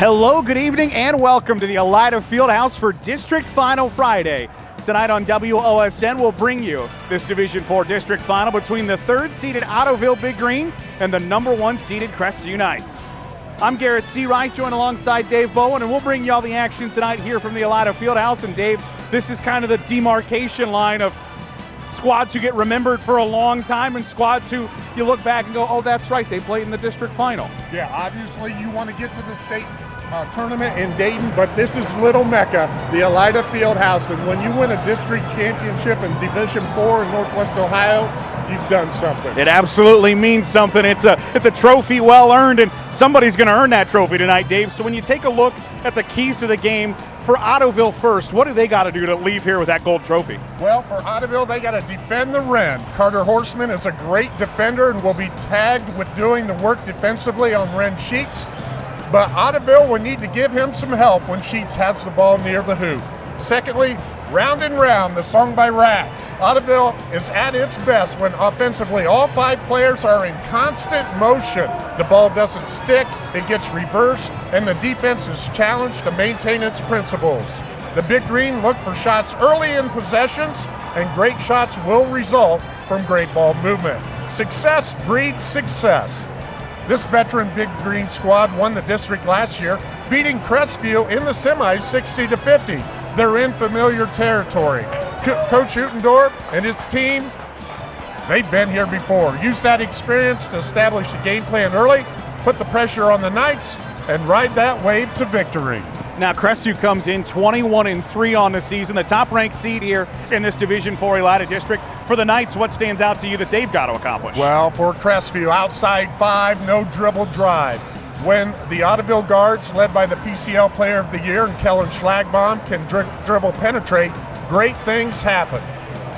Hello, good evening, and welcome to the Elida Fieldhouse for District Final Friday. Tonight on WOSN, we'll bring you this Division Four District Final between the third-seeded Ottoville Big Green and the number one-seeded Crestview Knights. I'm Garrett Seawright, joined alongside Dave Bowen, and we'll bring you all the action tonight here from the Elida Fieldhouse. And Dave, this is kind of the demarcation line of squads who get remembered for a long time and squads who you look back and go, oh, that's right, they played in the district final. Yeah, obviously you want to get to the state uh, tournament in Dayton, but this is Little Mecca, the Elida Fieldhouse, and when you win a district championship in Division Four in Northwest Ohio, you've done something. It absolutely means something. It's a it's a trophy well earned, and somebody's going to earn that trophy tonight, Dave. So when you take a look at the keys to the game for Ottoville first, what do they got to do to leave here with that gold trophy? Well, for Ottoville, they got to defend the Wren. Carter Horseman is a great defender and will be tagged with doing the work defensively on Wren Sheets. But Ottoville will need to give him some help when Sheets has the ball near the hoop. Secondly, Round and Round, the song by Ratt. Ottoville is at its best when offensively all five players are in constant motion. The ball doesn't stick, it gets reversed, and the defense is challenged to maintain its principles. The Big Green look for shots early in possessions, and great shots will result from great ball movement. Success breeds success. This veteran Big Green squad won the district last year, beating Crestview in the semis 60 to 50. They're in familiar territory. Co- Coach Utendorf and his team, they've been here before. Use that experience to establish a game plan early, put the pressure on the Knights, and ride that wave to victory. Now Crestview comes in 21 and 3 on the season, the top ranked seed here in this Division 4 Elida district. For the Knights, what stands out to you that they've got to accomplish? Well, for Crestview, outside five, no dribble drive. When the Ottoville guards, led by the PCL Player of the Year and Kellen Schlagbaum, can dri- dribble penetrate, great things happen.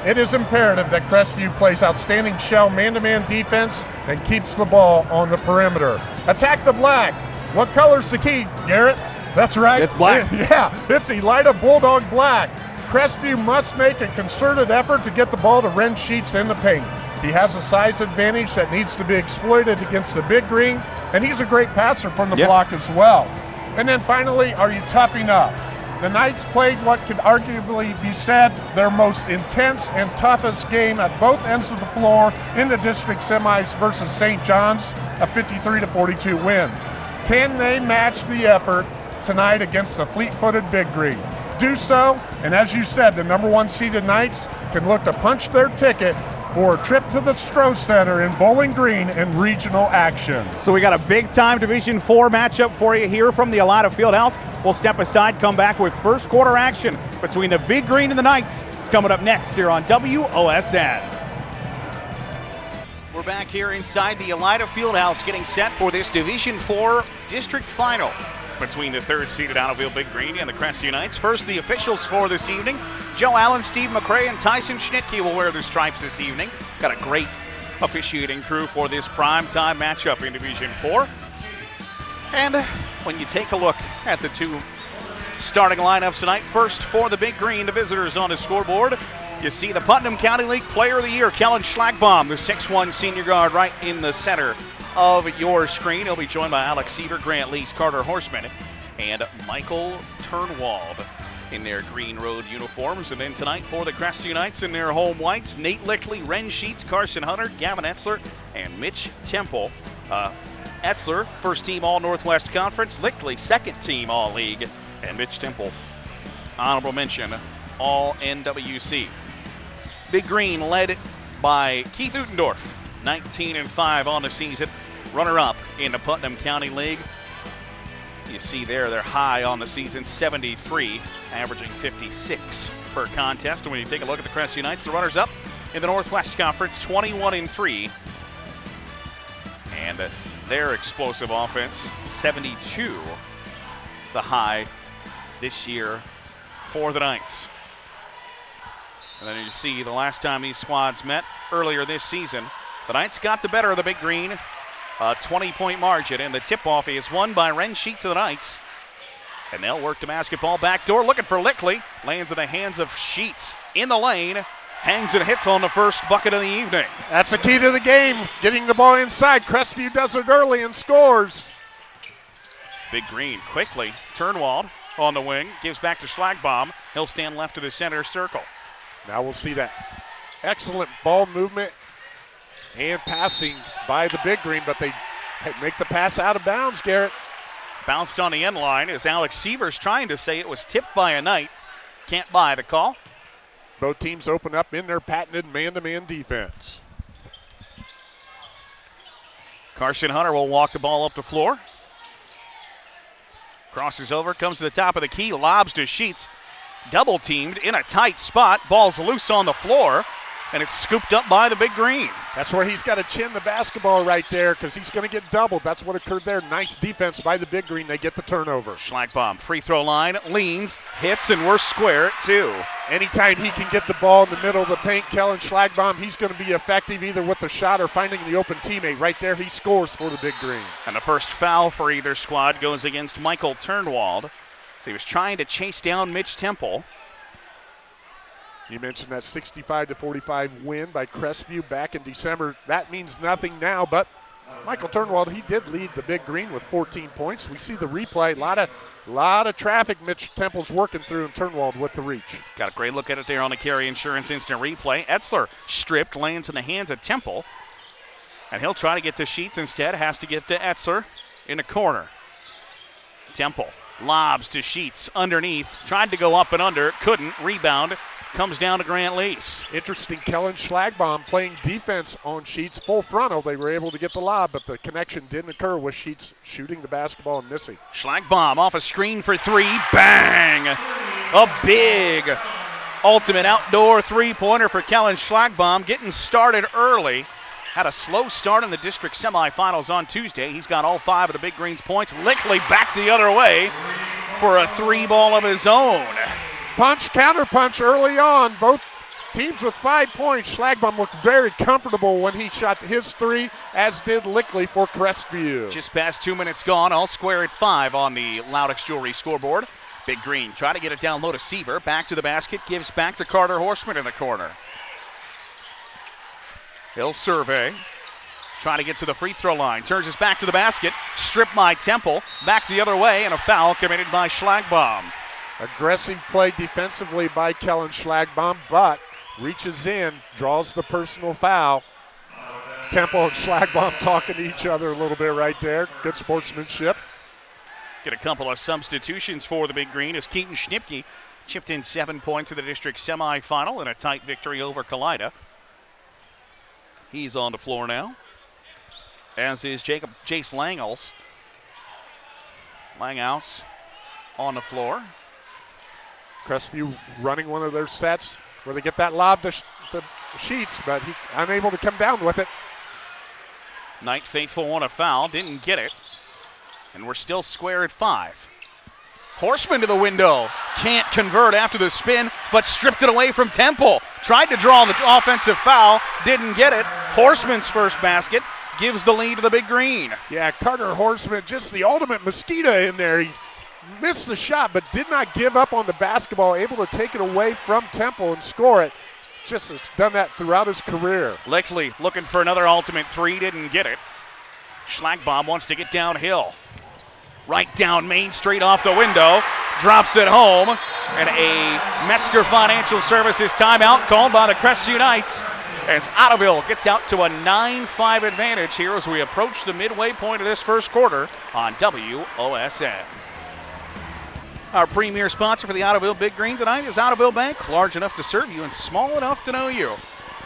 It is imperative that Crestview plays outstanding shell man-to-man defense and keeps the ball on the perimeter. Attack the black. What color's the key, Garrett? That's right. It's black. Yeah, it's Elida Bulldog Black. Crestview must make a concerted effort to get the ball to Wren Sheets in the paint. He has a size advantage that needs to be exploited against the big green, and he's a great passer from the Yep. block as well. And then finally, are you tough enough? The Knights played what could arguably be said their most intense and toughest game at both ends of the floor in the district semis versus St. John's, a 53 to 42 win. Can they match the effort tonight against the fleet-footed Big Green? Do so, and as you said, the number one seeded Knights can look to punch their ticket for a trip to the Stroh Center in Bowling Green in regional action. So we got a big time Division 4 matchup for you here from the Elida Fieldhouse. We'll step aside, come back with first quarter action between the Big Green and the Knights. It's coming up next here on WOSN. We're back here inside the Elida Fieldhouse getting set for this Division 4 district final between the third seeded Ottoville Big Green and the Crest Knights. First, the officials for this evening. Joe Allen, Steve McCray, and Tyson Schnitke will wear their stripes this evening. Got a great officiating crew for this prime time matchup in Division 4. And when you take a look at the two starting lineups tonight, first for the Big Green, the visitors on the scoreboard. You see the Putnam County League Player of the Year, Kellen Schlagbaum, the 6'1 senior guard, right in the center of your screen. He'll be joined by Alex Seaver, Grant Lees, Carter Horseman, and Michael Turnwald in their green road uniforms. And then tonight for the Crest Knights in their home whites, Nate Lickley, Ren Sheets, Carson Hunter, Gavin Etzler, and Mitch Temple. Uh, Etzler, first team All Northwest Conference, Lickley, second team All League, and Mitch Temple, honorable mention, All NWC. Big Green led by Keith Utendorf, 19 and 5 on the season, runner up in the Putnam County League. You see there, they're high on the season, 73, averaging 56 per contest. And when you take a look at the Crestview Knights, the runners up in the Northwest Conference, 21 and 3. And uh, their explosive offense, 72, the high this year for the Knights. And then you see the last time these squads met earlier this season, the Knights got the better of the Big Green, a 20 point margin, and the tip off is won by Ren Sheets of the Knights. And they'll work the basketball backdoor, looking for Lickley. Lands in the hands of Sheets in the lane. Hangs and hits on the first bucket of the evening. That's the key to the game, getting the ball inside. Crestview does it early and scores. Big Green quickly. Turnwald on the wing, gives back to Schlagbaum. He'll stand left of the center circle. Now we'll see that excellent ball movement and passing by the Big Green, but they make the pass out of bounds, Garrett. Bounced on the end line as Alex Seaver's trying to say it was tipped by a Knight. Can't buy the call. Both teams open up in their patented man to man defense. Carson Hunter will walk the ball up the floor. Crosses over, comes to the top of the key, lobs to Sheets. Double teamed in a tight spot. Ball's loose on the floor and it's scooped up by the big green. That's where he's got to chin the basketball right there because he's going to get doubled. That's what occurred there. Nice defense by the big green. They get the turnover. Schlagbaum, free throw line, leans, hits, and we're square at two. Anytime he can get the ball in the middle of the paint, Kellen Schlagbaum, he's going to be effective either with the shot or finding the open teammate. Right there, he scores for the big green. And the first foul for either squad goes against Michael Turnwald. So he was trying to chase down Mitch Temple. You mentioned that 65 to 45 win by Crestview back in December. That means nothing now, but Michael Turnwald, he did lead the Big Green with 14 points. We see the replay. A lot of, lot of traffic Mitch Temple's working through and Turnwald with the reach. Got a great look at it there on the Carry Insurance instant replay. Etzler stripped, lands in the hands of Temple. And he'll try to get to Sheets instead. Has to give to Etzler in the corner. Temple lobs to Sheets underneath. Tried to go up and under, couldn't. Rebound comes down to Grant Lease. Interesting, Kellen Schlagbaum playing defense on Sheets full frontal. They were able to get the lob, but the connection didn't occur with Sheets shooting the basketball and missing. Schlagbaum off a screen for three. Bang! A big ultimate outdoor three pointer for Kellen Schlagbaum, getting started early. Had a slow start in the district semifinals on Tuesday. He's got all five of the Big Greens points. Lickley back the other way for a three ball of his own punch, counter punch early on. Both teams with five points. Schlagbaum looked very comfortable when he shot his three, as did Lickley for Crestview. Just past two minutes gone, all square at five on the Loudix Jewelry scoreboard. Big Green try to get it down low to Seaver. Back to the basket, gives back to Carter Horseman in the corner. He'll survey. Trying to get to the free throw line. Turns his back to the basket. Stripped by Temple. Back the other way, and a foul committed by Schlagbaum. Aggressive play defensively by Kellen Schlagbaum, but reaches in, draws the personal foul. Temple and Schlagbaum talking to each other a little bit right there. Good sportsmanship. Get a couple of substitutions for the Big Green as Keaton Schnipke chipped in seven points in the district semifinal in a tight victory over Kalida. He's on the floor now, as is Jacob Jace Langels. Langhouse on the floor. Crestview running one of their sets where they get that lob to, to Sheets, but he unable to come down with it. Knight Faithful won a foul, didn't get it. And we're still square at five. Horseman to the window. Can't convert after the spin, but stripped it away from Temple. Tried to draw the offensive foul, didn't get it. Horseman's first basket gives the lead to the big green. Yeah, Carter Horseman, just the ultimate mosquito in there. He missed the shot, but did not give up on the basketball, able to take it away from Temple and score it. Just has done that throughout his career. Lickley looking for another ultimate three, didn't get it. Schlagbaum wants to get downhill. Right down Main Street off the window, drops it home, and a Metzger Financial Services timeout called by the Crestview Knights as Ottoville gets out to a 9 5 advantage here as we approach the midway point of this first quarter on WOSN. Our premier sponsor for the Ottoville Big Green tonight is Ottoville Bank, large enough to serve you and small enough to know you.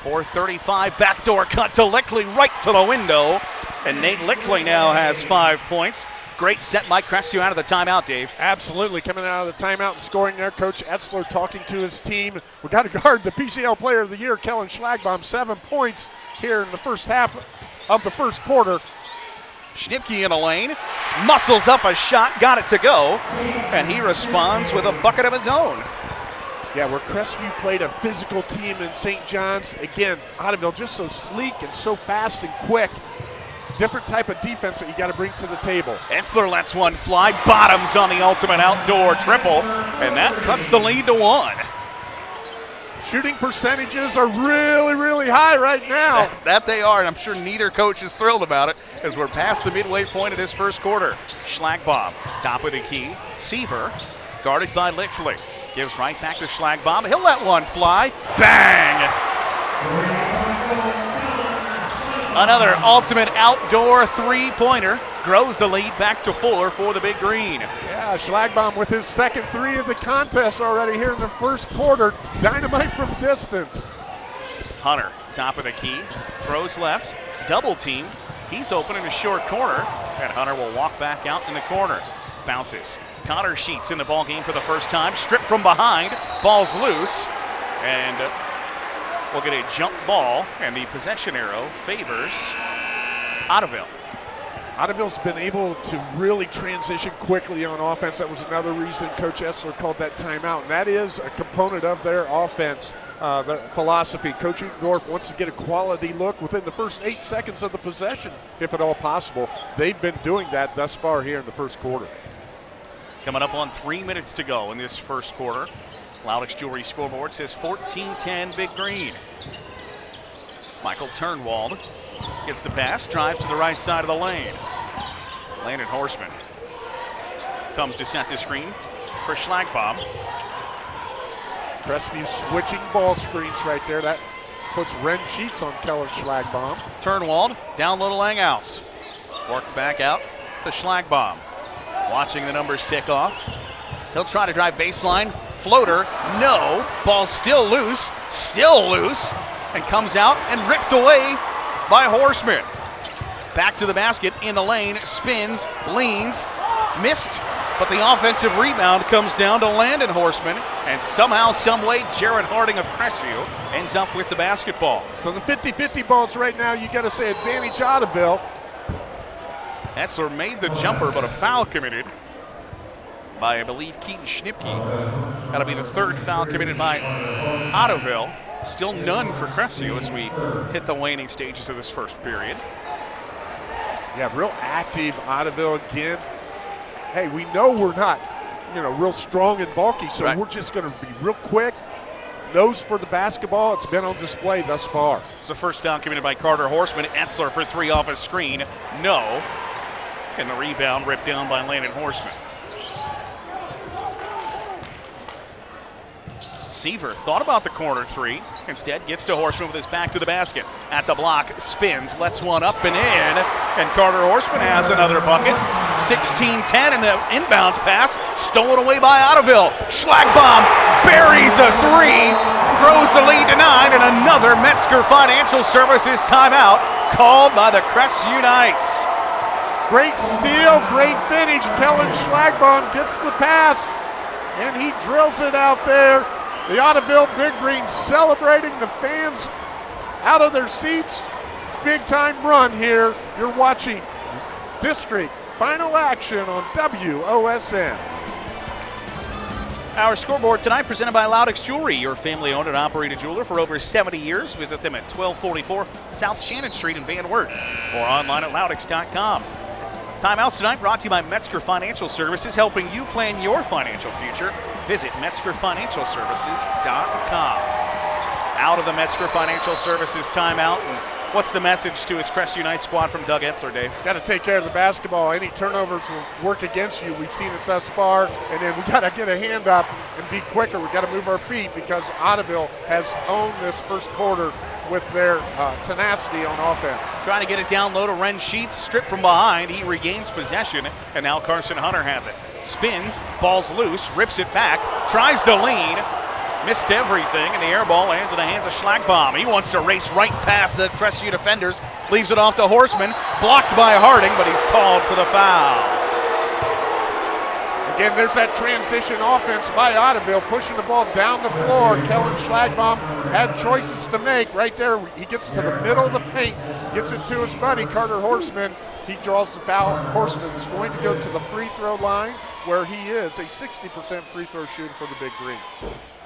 435 backdoor cut to Lickley right to the window. And Nate Lickley now has five points. Great set by Crestview out of the timeout, Dave. Absolutely. Coming out of the timeout and scoring there. Coach Etzler talking to his team. We've got to guard the PCL Player of the Year, Kellen Schlagbaum. Seven points here in the first half of the first quarter. Schnipke in a lane, muscles up a shot, got it to go, and he responds with a bucket of his own. Yeah, where Crestview played a physical team in St. John's. Again, Ottoville just so sleek and so fast and quick. Different type of defense that you got to bring to the table. Etzler lets one fly, bottoms on the ultimate outdoor triple, and that cuts the lead to one. Shooting percentages are really, really high right now. That, that they are, and I'm sure neither coach is thrilled about it as we're past the midway point of this first quarter. Schlagbaum, top of the key. Seaver, guarded by Lickley. Gives right back to Schlagbaum. He'll let one fly. Bang! Another ultimate outdoor three pointer grows the lead back to four for the Big Green. Yeah, Schlagbaum with his second three of the contest already here in the first quarter. Dynamite from distance. Hunter, top of the key, throws left, double team. He's open in a short corner, and Hunter will walk back out in the corner. Bounces. Connor Sheets in the ball game for the first time, stripped from behind, ball's loose, and uh, we'll get a jump ball, and the possession arrow favors Ottoville. Ottoville's been able to really transition quickly on offense. That was another reason Coach Etzler called that timeout, and that is a component of their offense, uh, their philosophy. Coach Utendorf wants to get a quality look within the first eight seconds of the possession, if at all possible. They've been doing that thus far here in the first quarter. Coming up on three minutes to go in this first quarter. Loudix Jewelry scoreboard says 14-10 Big Green. Michael Turnwald gets the pass, drives to the right side of the lane. Landon Horseman comes to set the screen for Schlagbaum. Crestview switching ball screens right there. That puts Ren Sheets on Kellen Schlagbaum. Turnwald down low to Langhouse. Worked back out to Schlagbaum. Watching the numbers tick off. He'll try to drive baseline. Floater, no. Ball still loose, still loose, and comes out and ripped away by Horseman. Back to the basket in the lane, spins, leans, missed, but the offensive rebound comes down to Landon Horseman, and somehow, someway, Jared Harding of Crestview ends up with the basketball. So the 50-50 balls right now, you got to say advantage Ottoville. Etzler made the jumper, but a foul committed by, I believe, Keaton Schnipke. That'll be the third foul committed by Ottoville. Still none for Crestview as we hit the waning stages of this first period. Yeah, real active Ottoville again. Hey, we know we're not, you know, real strong and bulky, so Right. we're just going to be real quick. Nose for the basketball. It's been on display thus far. It's the first foul committed by Carter Horseman. Etzler for three off his screen. No. And the rebound ripped down by Landon Horseman. Seaver thought about the corner three. Instead, gets to Horseman with his back to the basket. At the block, spins, lets one up and in. And Carter Horseman has another bucket. 16 10, and the inbounds pass stolen away by Ottoville. Schlagbaum buries a three, grows the lead to nine, and another Metzger Financial Services timeout called by the Crestview Knights. Great steal, great finish. Kellen Schlagbaum gets the pass, and he drills it out there. The Ottoville Big Green celebrating the fans out of their seats. Big time run here. You're watching District Final Action on WOSN. Our scoreboard tonight presented by Loudix Jewelry, your family owned and operated jeweler for over 70 years. Visit them at 1244 South Shannon Street in Van Wert or online at loudix.com. Timeouts tonight brought to you by Metzger Financial Services, helping you plan your financial future. Visit MetzgerFinancialServices.com. Out of the Metzger Financial Services timeout. And what's the message to his Crestview Knight squad from Doug Etzler, Dave? Got to take care of the basketball. Any turnovers will work against you. We've seen it thus far. And then we got to get a hand up and be quicker. We got to move our feet because Ottoville has owned this first quarter with their uh, tenacity on offense. Trying to get it down low to Ren Sheets, stripped from behind. He regains possession, and now Carson Hunter has it. Spins, ball's loose, rips it back, tries to lean, missed everything, and the air ball lands in the hands of Schlagbaum. He wants to race right past the Crestview defenders, leaves it off to Horseman, blocked by Harding, but he's called for the foul. Again, there's that transition offense by Ottoville, pushing the ball down the floor. Kellen Schlagbaum had choices to make right there. He gets to the middle of the paint, gets it to his buddy, Carter Horseman. He draws the foul. Horseman's going to go to the free throw line where he is a 60% free throw shooter for the Big Green.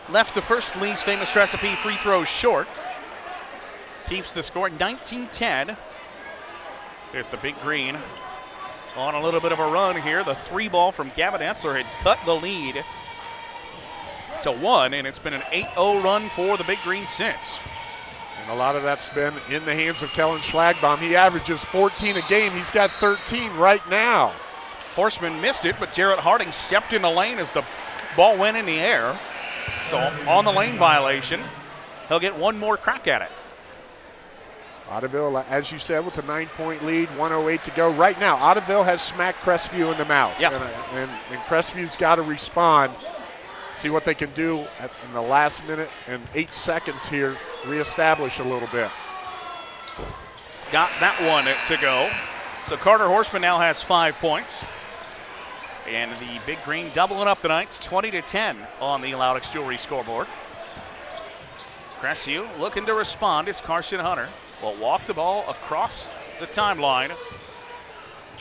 Left the first Lee's famous recipe free throws short. Keeps the score 19 10. There's the big green on a little bit of a run here. The three ball from Gavin Etzler had cut the lead to one, and it's been an 8-0 run for the Big Green since. And a lot of that's been in the hands of Kellen Schlagbaum. He averages 14 a game. He's got 13 right now. Horseman missed it, but Jarrett Harding stepped in the lane as the ball went in the air. So on the lane violation, he'll get one more crack at it. Ottoville, uh, as you said, with a nine-point lead, 108 to go. Right now, Ottoville has smacked Crestview in the mouth. Yep. Uh, and, and, and Crestview's got to respond, see what they can do at, in the last minute and eight seconds here, reestablish a little bit. Got that one to go. So Carter Horseman now has five points. And the Big Green doubling up the Knights 20 to 10 on the Loudix Jewelry scoreboard. Crestview looking to respond. It's Carson Hunter will walk the ball across the timeline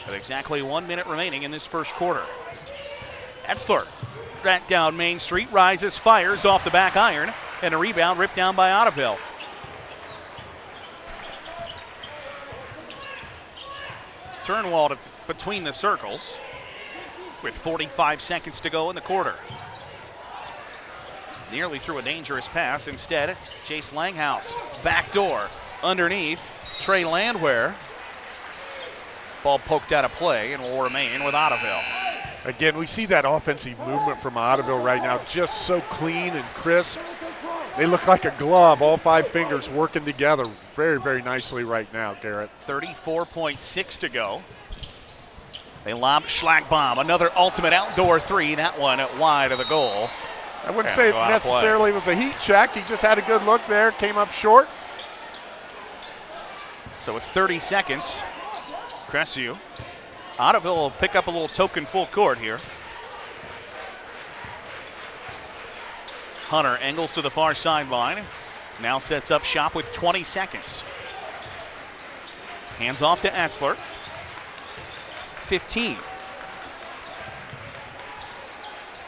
with exactly one minute remaining in this first quarter. Etzler back down Main Street, rises, fires off the back iron, and a rebound ripped down by Ottoville. Turnwald between the circles with 45 seconds to go in the quarter. Nearly threw a dangerous pass. Instead, Chase Langhouse, back door, underneath. Trey Landwehr. Ball poked out of play and will remain with Ottoville. Again, we see that offensive movement from Ottoville right now, just so clean and crisp. They look like a glove, all five fingers working together very, very nicely right now, Garrett. 34.6 to go. They lob Schlagbaum, another ultimate outdoor three. That one at wide of the goal. I wouldn't say it go out of play. necessarily was a heat check. He just had a good look there, came up short. So with 30 seconds, Crestview. Ottoville will pick up a little token full court here. Hunter angles to the far sideline. Now sets up shop with 20 seconds. Hands off to Etzler. 15.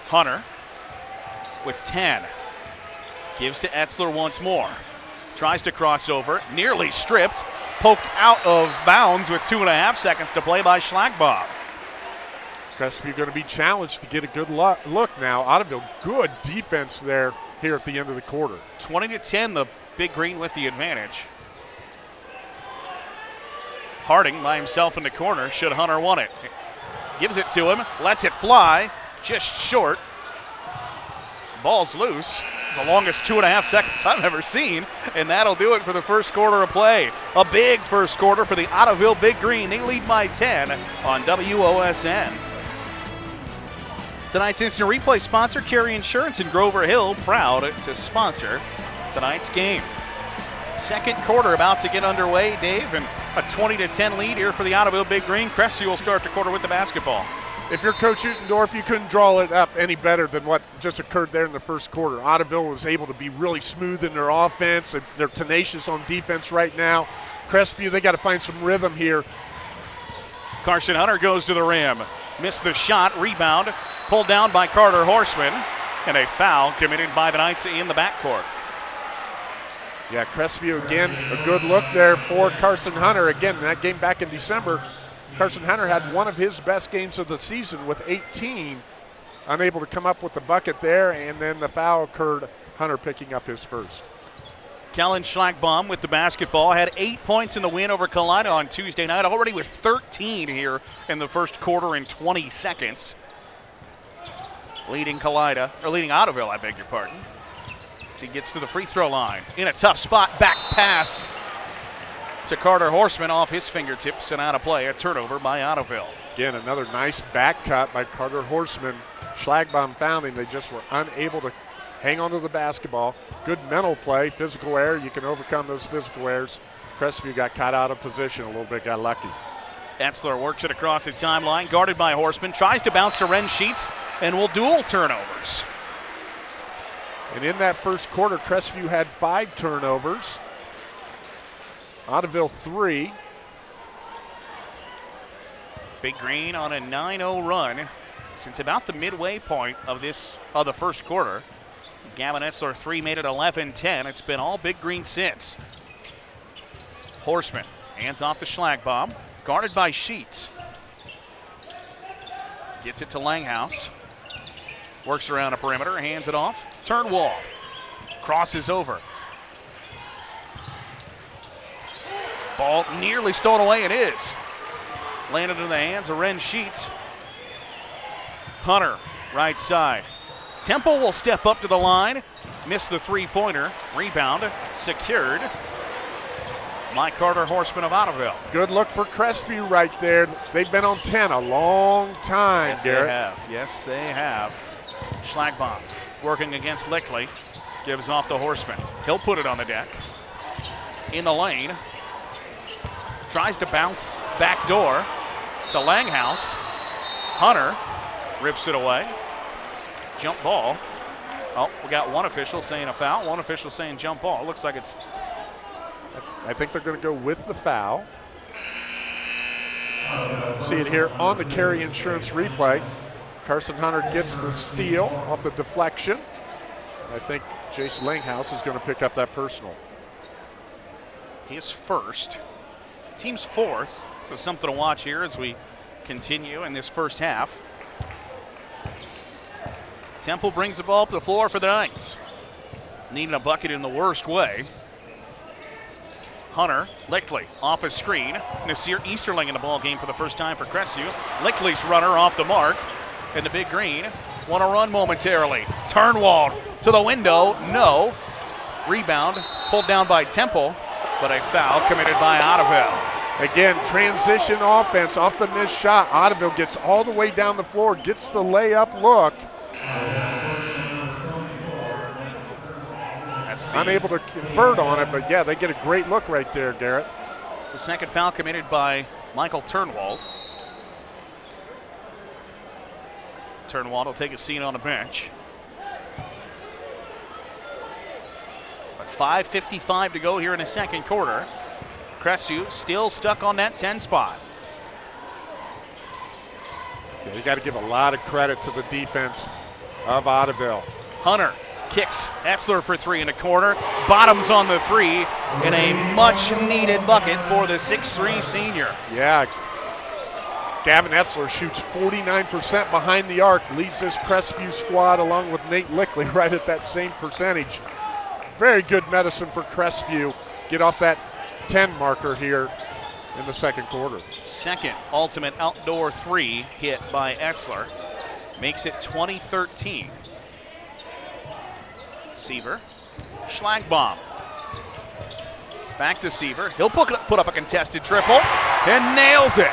Hunter with 10. Gives to Etzler once more. Tries to cross over, nearly stripped, poked out of bounds with two and a half seconds to play by Schlagbaum. Crestview going to be challenged to get a good look now. Ottoville, good defense there here at the end of the quarter. 20 to 10, the Big Green with the advantage. Harding by himself in the corner. Should Hunter want it? Gives it to him, lets it fly, just short. Ball's loose. It's the longest two and a half seconds I've ever seen, and that'll do it for the first quarter of play. A big first quarter for the Ottoville Big Green. They lead by 10 on WOSN. Tonight's instant replay sponsor, Carry Insurance in Grover Hill, proud to sponsor tonight's game. Second quarter about to get underway, Dave, and a 20 to 10 lead here for the Ottoville Big Green. Crestview will start the quarter with the basketball. If you're Coach Utendorf, you couldn't draw it up any better than what just occurred there in the first quarter. Ottoville was able to be really smooth in their offense. They're tenacious on defense right now. Crestview, they got to find some rhythm here. Carson Hunter goes to the rim. Missed the shot. Rebound. Pulled down by Carter Horseman. And a foul committed by the Knights in the backcourt. Yeah, Crestview again, a good look there for Carson Hunter. Again, that game back in December, Carson Hunter had one of his best games of the season with 18. Unable to come up with the bucket there, and then the foul occurred. Hunter picking up his first. Kellen Schlagbaum with the basketball had eight points in the win over Kalida on Tuesday night, already with 13 here in the first quarter in 20 seconds. Leading Kalida, or leading Ottoville, I beg your pardon. As he gets to the free throw line. In a tough spot, back pass to Carter Horseman off his fingertips and out of play. A turnover by Ottoville. Again, another nice back cut by Carter Horseman. Schlagbaum found him. They just were unable to hang on to the basketball. Good mental play, physical error. You can overcome those physical errors. Crestview got caught out of position a little bit, got lucky. Etzler works it across the timeline, guarded by Horseman, tries to bounce to Ren Sheets, and will dual turnovers. And in that first quarter, Crestview had five turnovers. Ottoville three. Big Green on a 9-0 run since about the midway point of this of the first quarter. Gavin Etzler three made it 11-10. It's been all Big Green since. Horseman hands off to Schlagbaum, guarded by Sheets. Gets it to Langhouse. Works around a perimeter, hands it off. Turnwald crosses over. Ball nearly stolen away. It is. Landed in the hands of Ren Sheets. Hunter, right side. Temple will step up to the line. Missed the three pointer. Rebound secured. Mike Carter, Horseman of Ottoville. Good look for Crestview right there. They've been on 10 a long time, Yes, Garrett. they have. Yes, they have. Schlagbaum working against Lickley. Gives off to Horseman. He'll put it on the deck. In the lane. Tries to bounce back door to Langhouse. Hunter rips it away. Jump ball. Oh, we got one official saying a foul, one official saying jump ball. It Looks like it's I think they're going to go with the foul. See it here on the carry insurance replay. Carson Hunter gets the steal off the deflection. I think Jason Langhouse is going to pick up that personal. his first. Team's fourth, so something to watch here as we continue in this first half. Temple brings the ball up the floor for the Knights. Needing a bucket in the worst way. Hunter, Lickley off a screen. Nasir Easterling in the ball game for the first time for Crestview. Lickley's runner off the mark. And the big green want to run momentarily. Turnwald to the window. No. Rebound pulled down by Temple, but a foul committed by Ottoville. Again, transition offense off the missed shot. Ottoville gets all the way down the floor, gets the layup look. That's the, Unable to convert on it, but yeah, they get a great look right there, Garrett. it's the second foul committed by Michael Turnwald. Turnwald will take a seat on the bench. 5.55 to go here in the second quarter. Crestview still stuck on that 10 spot. Yeah, you got to give a lot of credit to the defense of Ottoville. Hunter kicks Etzler for three in the corner. Bottoms on the three in a much needed bucket for the 6'3 senior. Yeah. Gavin Etzler shoots 49% behind the arc, leads this Crestview squad along with Nate Lickley right at that same percentage. Very good medicine for Crestview. Get off that 10 marker here in the second quarter. Second ultimate outdoor three hit by Etzler makes it 2013. Seaver, Schlagbaum. Back to Seaver. He'll put put up a contested triple and nails it.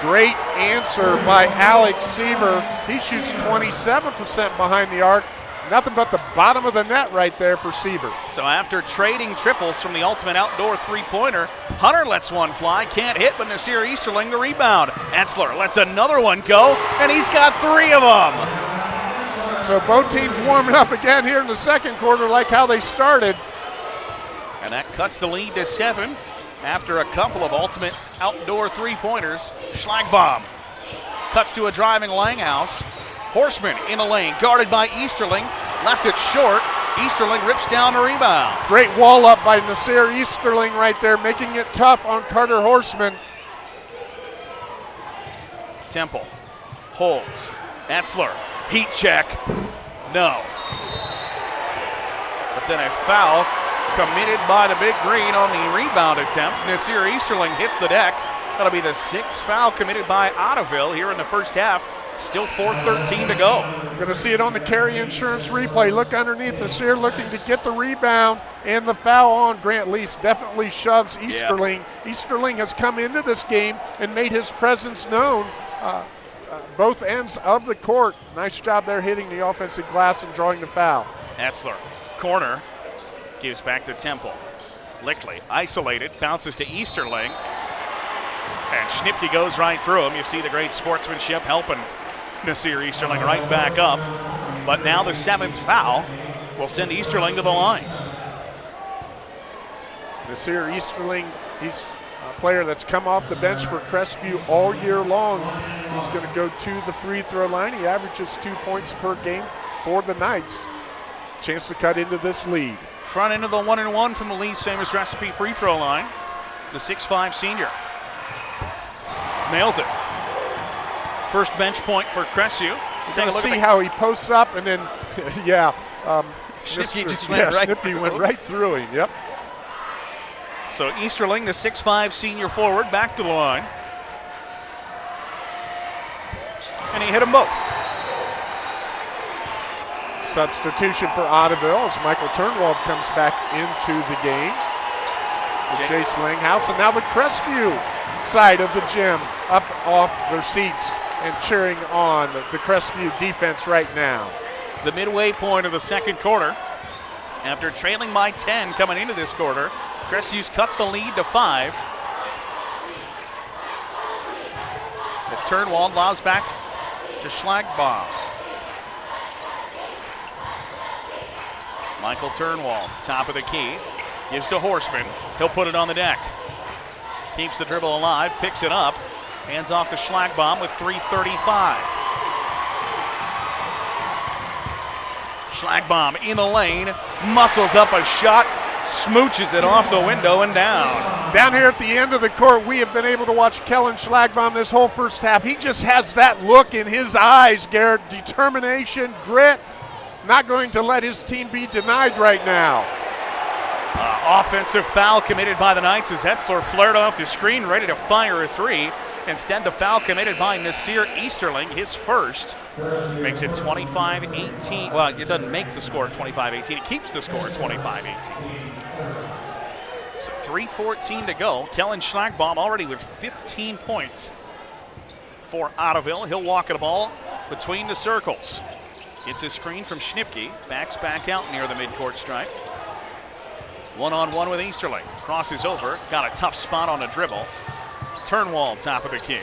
Great answer by Alex Seaver. He shoots 27% behind the arc. Nothing but the bottom of the net right there for Seaver. So after trading triples from the ultimate outdoor three-pointer, Hunter lets one fly, can't hit, but Nasir Easterling the rebound. Etzler lets another one go, and he's got three of them. So both teams warming up again here in the second quarter, like how they started. And that cuts the lead to seven after a couple of ultimate outdoor three-pointers. Schlagbaum cuts to a driving Langhouse. Horseman in the lane, guarded by Easterling. Left it short. Easterling rips down the rebound. Great wall up by Nasir Easterling right there, making it tough on Carter Horseman. Temple holds. Etzler, heat check. No. But then a foul committed by the big green on the rebound attempt. Nasir Easterling hits the deck. That'll be the sixth foul committed by Ottoville here in the first half. Still 4.13 to go. You're going to see it on the carry insurance replay. Look underneath Nasir looking to get the rebound and the foul on Grant Lease definitely shoves Easterling. Easterling has come into this game and made his presence known. Uh, uh, both ends of the court. Nice job there hitting the offensive glass and drawing the foul. Etzler, corner, gives back to Temple. Lickley, isolated, bounces to Easterling. And Schnipke goes right through him. You see the great sportsmanship helping Nasir Easterling right back up. But now the seventh foul will send Easterling to the line. Nasir Easterling, he's a player that's come off the bench for Crestview all year long. He's going to go to the free throw line. He averages two points per game for the Knights. Chance to cut into this lead. Front end of the one and one from the Lee's famous recipe free throw line. The 6'5 senior. Nails it. First bench point for Crestview. Take a look see at how he posts up and then, yeah. Um, Schnipke Mr. just went yeah, right Schnipke went through. right through him. Yep. So Easterling, the 6'5 senior forward, back to the line. And he hit them both. Substitution for Ottoville as Michael Turnwald comes back into the game. The Chase Langhouse and now the Crestview side of the gym up off their seats and cheering on the Crestview defense right now. The midway point of the second quarter. After trailing by 10 coming into this quarter, Crestview's cut the lead to five. As Turnwald lobs back to Schlagbaum. Michael Turnwald, top of the key, gives to Horseman. He'll put it on the deck. Keeps the dribble alive, picks it up, hands off to Schlagbaum with 335. Schlagbaum in the lane, muscles up a shot, smooches it off the window and down. Down here at the end of the court, we have been able to watch Kellen Schlagbaum this whole first half. He just has that look in his eyes, Garrett. Determination, grit, not going to let his team be denied right now. Uh, offensive foul committed by the Knights as Etzler flared off the screen, ready to fire a three. Instead, the foul committed by Nasir Easterling, his first, makes it 25 18. Well, it doesn't make the score 25 18, it keeps the score 25 18. So 3.14 to go. Kellen Schlagbaum already with 15 points for Ottoville. He'll walk the ball between the circles. Gets a screen from Schnipke, backs back out near the midcourt stripe. One on one with Easterling. Crosses over, got a tough spot on a dribble. Turnwald, top of the key.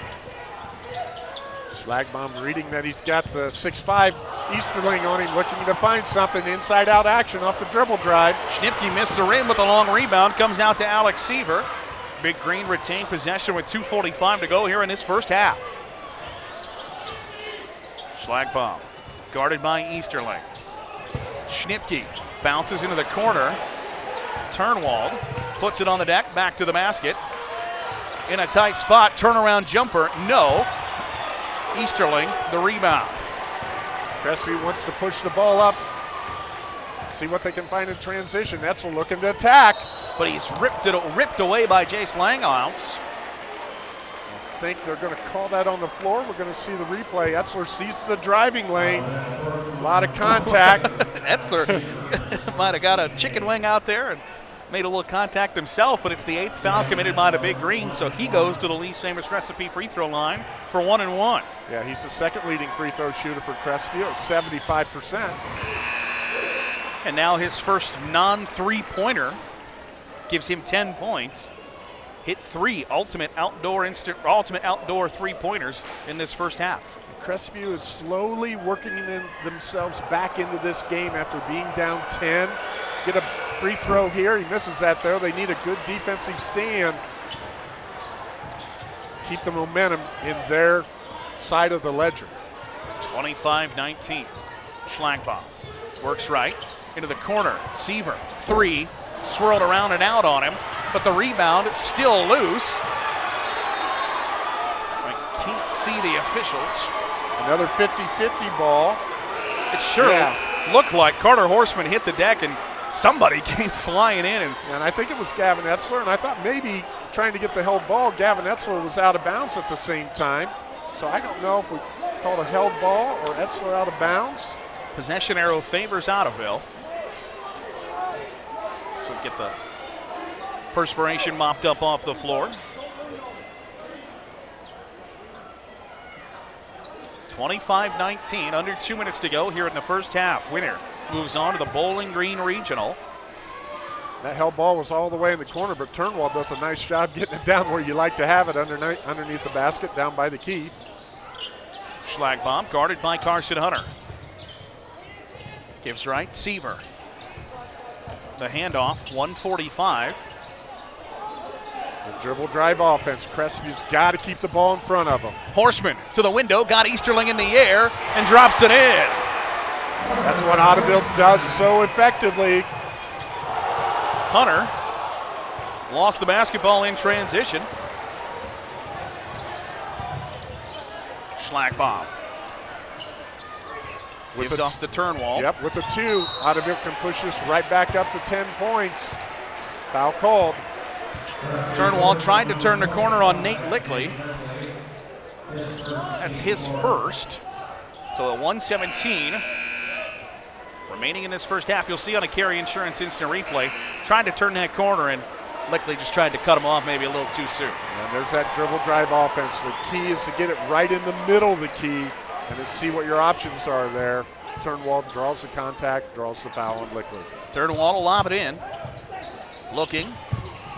Schlagbaum reading that he's got the 6'5 Easterling on him, looking to find something inside out action off the dribble drive. Schnipke missed the rim with a long rebound. Comes out to Alex Seaver. Big Green retained possession with 2.45 to go here in this first half. Schlagbaum, guarded by Easterling. Schnipke bounces into the corner. Turnwald puts it on the deck, back to the basket. In a tight spot, turnaround jumper, no. Easterling, the rebound. Crestview wants to push the ball up, see what they can find in transition. That's looking to attack. But he's ripped it ripped away by Jace Langhouse. I think they're going to call that on the floor. We're going to see the replay. Etzler sees the driving lane. A lot of contact. Etzler might have got a chicken wing out there and made a little contact himself, but it's the eighth foul committed by the Big Green, so he goes to the Lee's famous recipe free throw line for one and one. yeah, he's the second leading free throw shooter for Crestview at 75%. And now his first non three pointer gives him 10 points. Hit three ultimate outdoor instant, ultimate outdoor three pointers in this first half. Crestview is slowly working them, themselves back into this game after being down 10. Get a free throw here. He misses that though. They need a good defensive stand. Keep the momentum in their side of the ledger. 25 19. Schlagbaum works right into the corner. Seaver, three, swirled around and out on him, but the rebound still loose. I can't see the officials. Another 50-50 ball. It sure Yeah. looked like Carter Horseman hit the deck and somebody came flying in and And I think it was Gavin Etzler, and I thought maybe trying to get the held ball, Gavin Etzler was out of bounds at the same time. So I don't know if we called a held ball or Etzler out of bounds. possession arrow favors Ottoville. So get the perspiration mopped up off the floor. 25 19, under two minutes to go here in the first half. Winner moves on to the Bowling Green Regional. That held ball was all the way in the corner, but Turnwald does a nice job getting it down where you like to have it underneath, underneath the basket, down by the key. Schlagbaum guarded by Carson Hunter. Gives right, Seaver. The handoff, 145. The dribble drive offense. Crestview's got to keep the ball in front of him. Horseman to the window, got Easterling in the air and drops it in. That's what Ottoville does so effectively. Hunter lost the basketball in transition. Schlagbaum With Gives off the Turnwald. Yep, with a two, Ottoville can push this right back up to 10 points. Foul called. Turnwald tried to turn the corner on Nate Lickley. That's his first. So a 117 remaining in this first half. You'll see on a Carey insurance instant replay, trying to turn that corner and Lickley just tried to cut him off maybe a little too soon. And there's that dribble drive offense. The key is to get it right in the middle of the key and then see what your options are there. Turnwald draws the contact, draws the foul on Lickley. Turnwald will lob it in. Looking,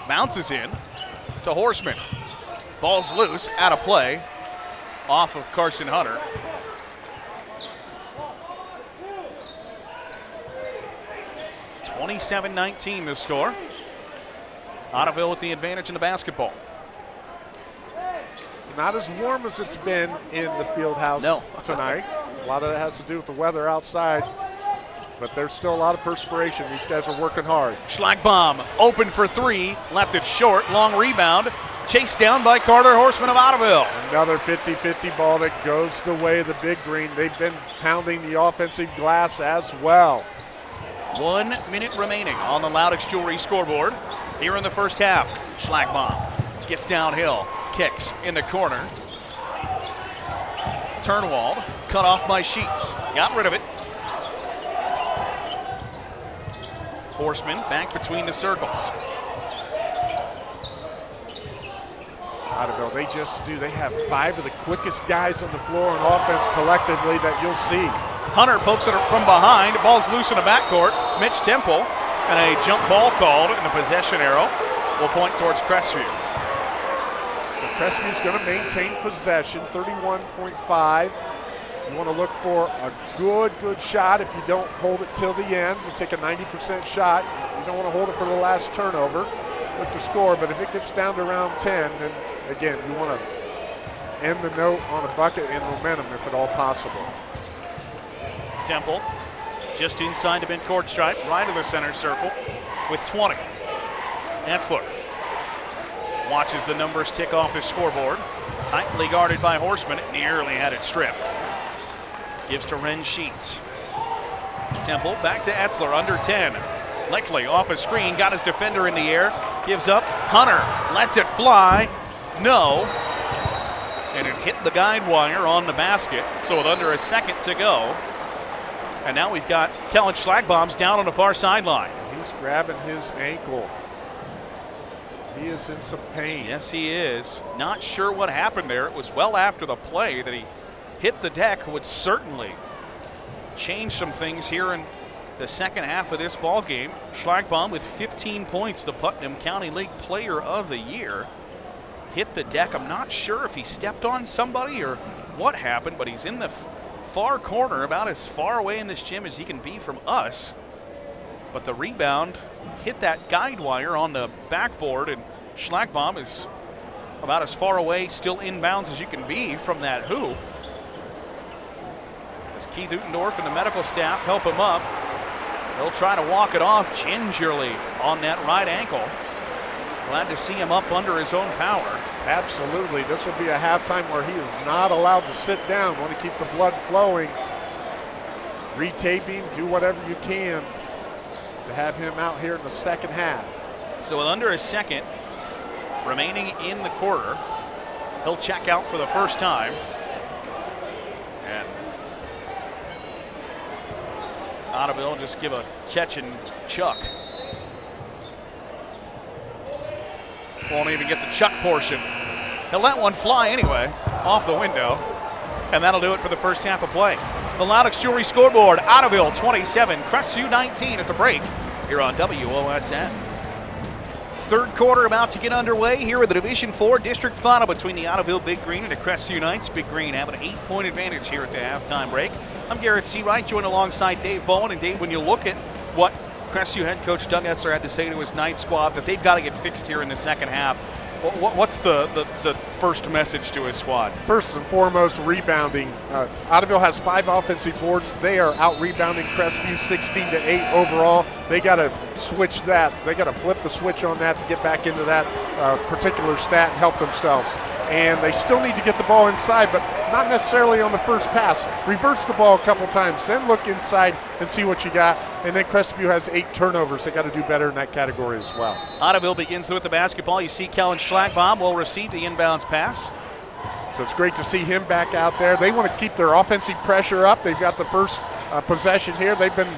bounces in to Horseman. Ball's loose, out of play, off of Carson Hunter. Twenty-seven nineteen the score. Ottoville with the advantage in the basketball. It's not as warm as it's been in the field house No. tonight. A lot of that has to do with the weather outside, but there's still a lot of perspiration. These guys are working hard. Schlagbaum open for three, left it short, long rebound, chased down by Carter Horseman of Ottoville. Another 50-50 ball that goes the way of the big green. They've been pounding the offensive glass as well. One minute remaining on the Loudix Jewelry scoreboard here in the first half. Schlagbaum gets downhill, kicks in the corner. Turnwald cut off by Sheets. Got rid of it. Horseman back between the circles. Ottoville, they just do. They have five of the quickest guys on the floor on offense collectively that you'll see. Hunter pokes it from behind. Ball's loose in the backcourt. Mitch Temple and a jump ball called and a possession arrow will point towards Crestview. So Crestview's going to maintain possession, 31.5. You want to look for a good, good shot. If you don't hold it till the end, you take a 90% shot. You don't want to hold it for the last turnover. Look to score, but if it gets down to around 10, then again, you want to end the note on a bucket and momentum if at all possible. Temple just inside the midcourt stripe, right of the center circle with 20. Etzler watches the numbers tick off his scoreboard. Tightly guarded by Horseman, nearly had it stripped. Gives to Ren Sheets. Temple back to Etzler, under 10. Lickley off a screen, got his defender in the air, gives up. Hunter lets it fly. No. And it hit the guide wire on the basket. So with under a second to go, and now we've got Kellen Schlagbaum's down on the far sideline. He's grabbing his ankle. He is in some pain. Yes, he is. Not sure what happened there. It was well after the play that he hit the deck, would certainly change some things here in the second half of this ball game. Schlagbaum with 15 points, the Putnam County League Player of the Year. Hit the deck. I'm not sure if he stepped on somebody or what happened, but he's in the far corner, about as far away in this gym as he can be from us. But the rebound hit that guide wire on the backboard, and Schlagbaum is about as far away, still inbounds as you can be from that hoop. As Keith Utendorf and the medical staff help him up, they'll try to walk it off gingerly on that right ankle. Glad to see him up under his own power. Absolutely. This will be a halftime where he is not allowed to sit down. Want to keep the blood flowing. Retaping, do whatever you can to have him out here in the second half. So with under a second remaining in the quarter, he'll check out for the first time. And will just give a catch and chuck. Won't even get the chuck portion. He'll let one fly anyway, off the window. And that'll do it for the first half of play. The Loudix Jewelry scoreboard, Ottoville 27, Crestview 19 at the break here on WOSN. Third quarter about to get underway here with the Division Four district final between the Ottoville Big Green and the Crestview Knights. Big Green have an eight-point advantage here at the halftime break. I'm Garrett Seawright, joined alongside Dave Bowen. And Dave, when you look at what Crestview head coach Doug Etzler had to say to his ninth squad, that they've got to get fixed here in the second half. What, what, what's the, the, the first message to his squad? First and foremost, rebounding. Uh, Ottoville has five offensive boards. They are out rebounding Crestview 16 to 8 overall. They got to switch that. They got to flip the switch on that to get back into that uh, particular stat and help themselves. And they still need to get the ball inside, but not necessarily on the first pass. Reverse the ball a couple times, then look inside and see what you got. And then Crestview has eight turnovers. They got to do better in that category as well. Ottoville begins with the basketball. You see Kellen Schlagbaum will receive the inbounds pass. So it's great to see him back out there. They want to keep their offensive pressure up. They've got the first uh, possession here. They've been,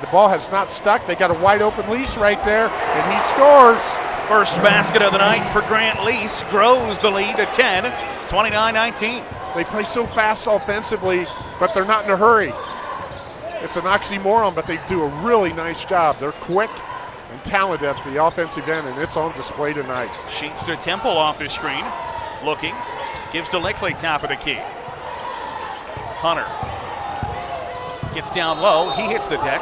the ball has not stuck. They got a wide open Lease right there, and he scores. First basket of the night for Grant Lease grows the lead to 10, 29-19. They play so fast offensively, but they're not in a hurry. It's an oxymoron, but they do a really nice job. They're quick and talented at the offensive end, and it's on display tonight. Sheets to Temple off the screen, looking, Gives to Lickley, top of the key. Hunter gets down low. He hits the deck.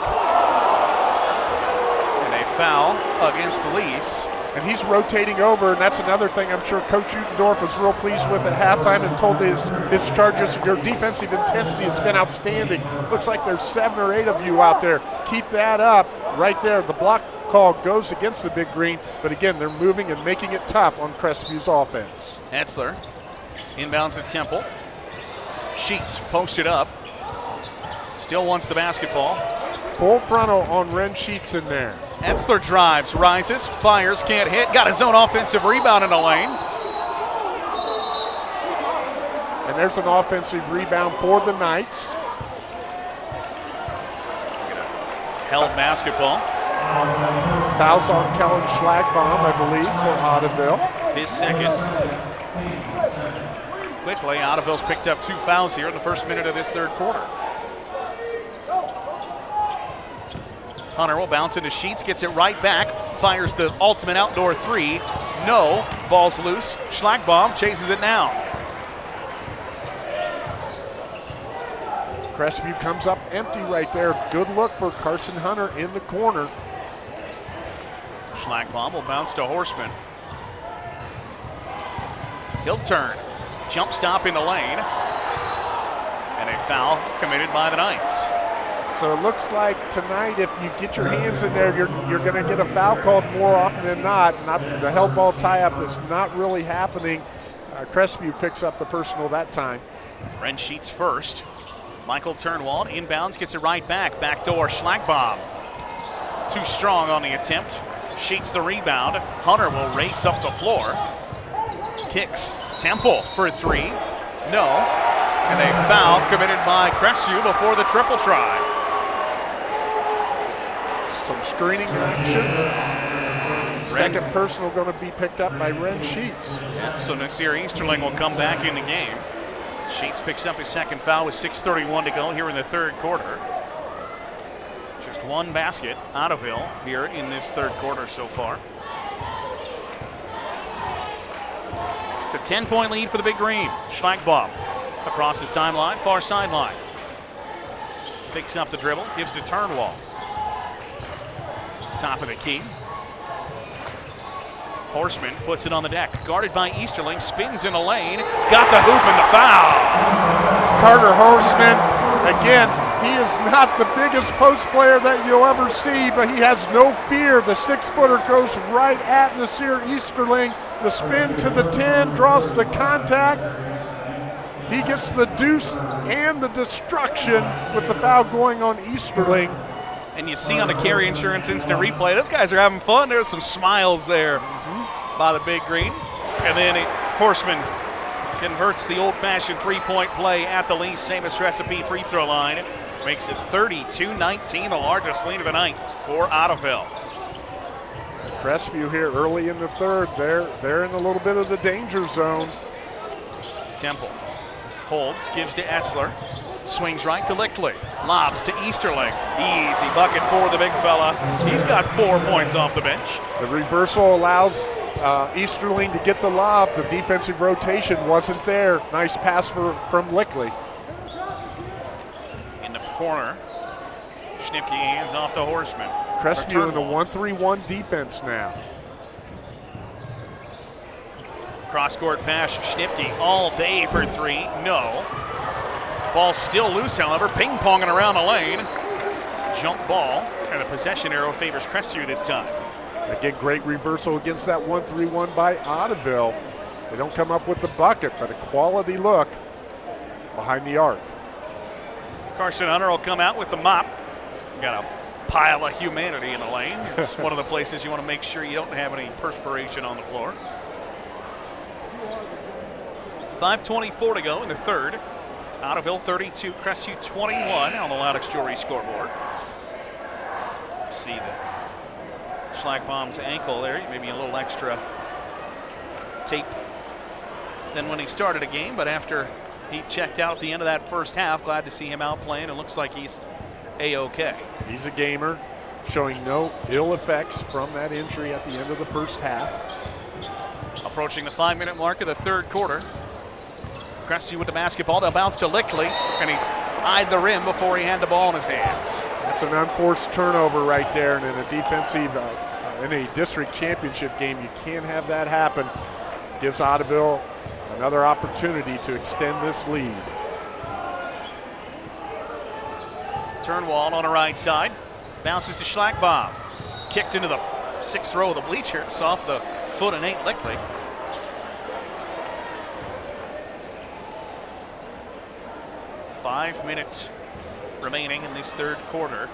And a foul against Lease. And he's rotating over, and that's another thing I'm sure Coach Utendorf was real pleased with at halftime and told his, his charges, your defensive intensity has been outstanding. Looks like there's seven or eight of you out there. Keep that up right there. The block call goes against the big green, but again, they're moving and making it tough on Crestviews offense. Etzler Inbounds at Temple. Sheets posted up. Still wants the basketball. Full frontal on Ren Sheets in there. Etzler drives, rises, fires, can't hit. Got his own offensive rebound in the lane. And there's an offensive rebound for the Knights. Held basketball. Fouls on Kellen Schlagbaum, I believe, for Ottoville. His second quickly. Ottoville's picked up two fouls here in the first minute of this third quarter. Hunter will bounce into Sheets, gets it right back, fires the ultimate outdoor three. No, ball's loose. Schlagbaum chases it now. Crestview comes up empty right there. Good look for Carson Hunter in the corner. Schlagbaum will bounce to Horseman. He'll turn. Jump stop in the lane. And a foul committed by the Knights. So it looks like tonight, if you get your hands in there, you're, you're going to get a foul called more often than not. Not the held ball tie-up is not really happening. Uh, Crestview picks up the personal that time. Ren Sheets first. Michael Turnwald inbounds, gets it right back. Backdoor Schlagbaum. Too strong on the attempt. Sheets the rebound. Hunter will race up the floor. Kicks Temple for three. No. And a foul committed by Crestview before the triple try. Some screening action. Second personal going to be picked up by Ren Sheets. Yeah, so Nasir Easterling will come back in the game. Sheets picks up his second foul with 6.31 to go here in the third quarter. One basket, Ottoville, here in this third quarter so far. It's a 10 point lead for the Big Green. Schlagbaum across his timeline, far sideline. Picks up the dribble, gives to Turnwald. Top of the key. Horseman puts it on the deck. Guarded by Easterling, spins in the lane. Got the hoop and the foul. Carter Horseman, again, he is not the biggest post player that you'll ever see, but he has no fear. The six footer goes right at Nasir Easterling the spin to the 10, draws the contact. He gets the deuce and the destruction with the foul going on Easterling. And you see on the Carey insurance instant replay, those guys are having fun. There's some smiles there by the big green. And then it, Horseman converts the old-fashioned three-point play at the Lee Famous Recipe free throw line. Makes it 32-19, the largest lead of the night for Ottoville. Crestview here early in the third. They're, they're in a little bit of the danger zone. Temple holds, gives to Etzler. Swings right to Lickley. Lobs to Easterling. Easy bucket for the big fella. He's got four points off the bench. The reversal allows uh, Easterling to get the lob. The defensive rotation wasn't there. Nice pass for, from Lickley. The corner, Schnipke hands off to Horseman. Crestview in a 1-3-1 defense now. Cross court pass, Schnipke all day for three. No. Ball still loose, however, ping ponging around the lane. jump ball, and the possession arrow favors Crestview this time. Again, great reversal against that 1-3-1 by Ottoville. They don't come up with the bucket, but a quality look behind the arc. Carson Hunter will come out with the mop. Got a pile of humanity in the lane. It's one of the places you want to make sure you don't have any perspiration on the floor. 5.24 to go in the third. Out of Ottoville 32, Crestview 21 on the Loudix Jewelry scoreboard. See the Schlagbaum's ankle there, maybe a little extra tape than when he started a game, but after he checked out the end of that first half, glad to see him out playing. It looks like he's a-okay. He's a gamer, showing no ill effects from that injury at the end of the first half. Approaching the five-minute mark of the third quarter. Crestview with the basketball. They'll bounce to Lickley, and he eyed the rim before he had the ball in his hands. That's an unforced turnover right there, and in a defensive, uh, in a district championship game, you can't have that happen. Gives Ottoville another opportunity to extend this lead. Turnwald on the right side. Bounces to Schlagbaum. Kicked into the sixth row of the bleachers off the foot of Nate Lickley. Five minutes remaining in this third quarter.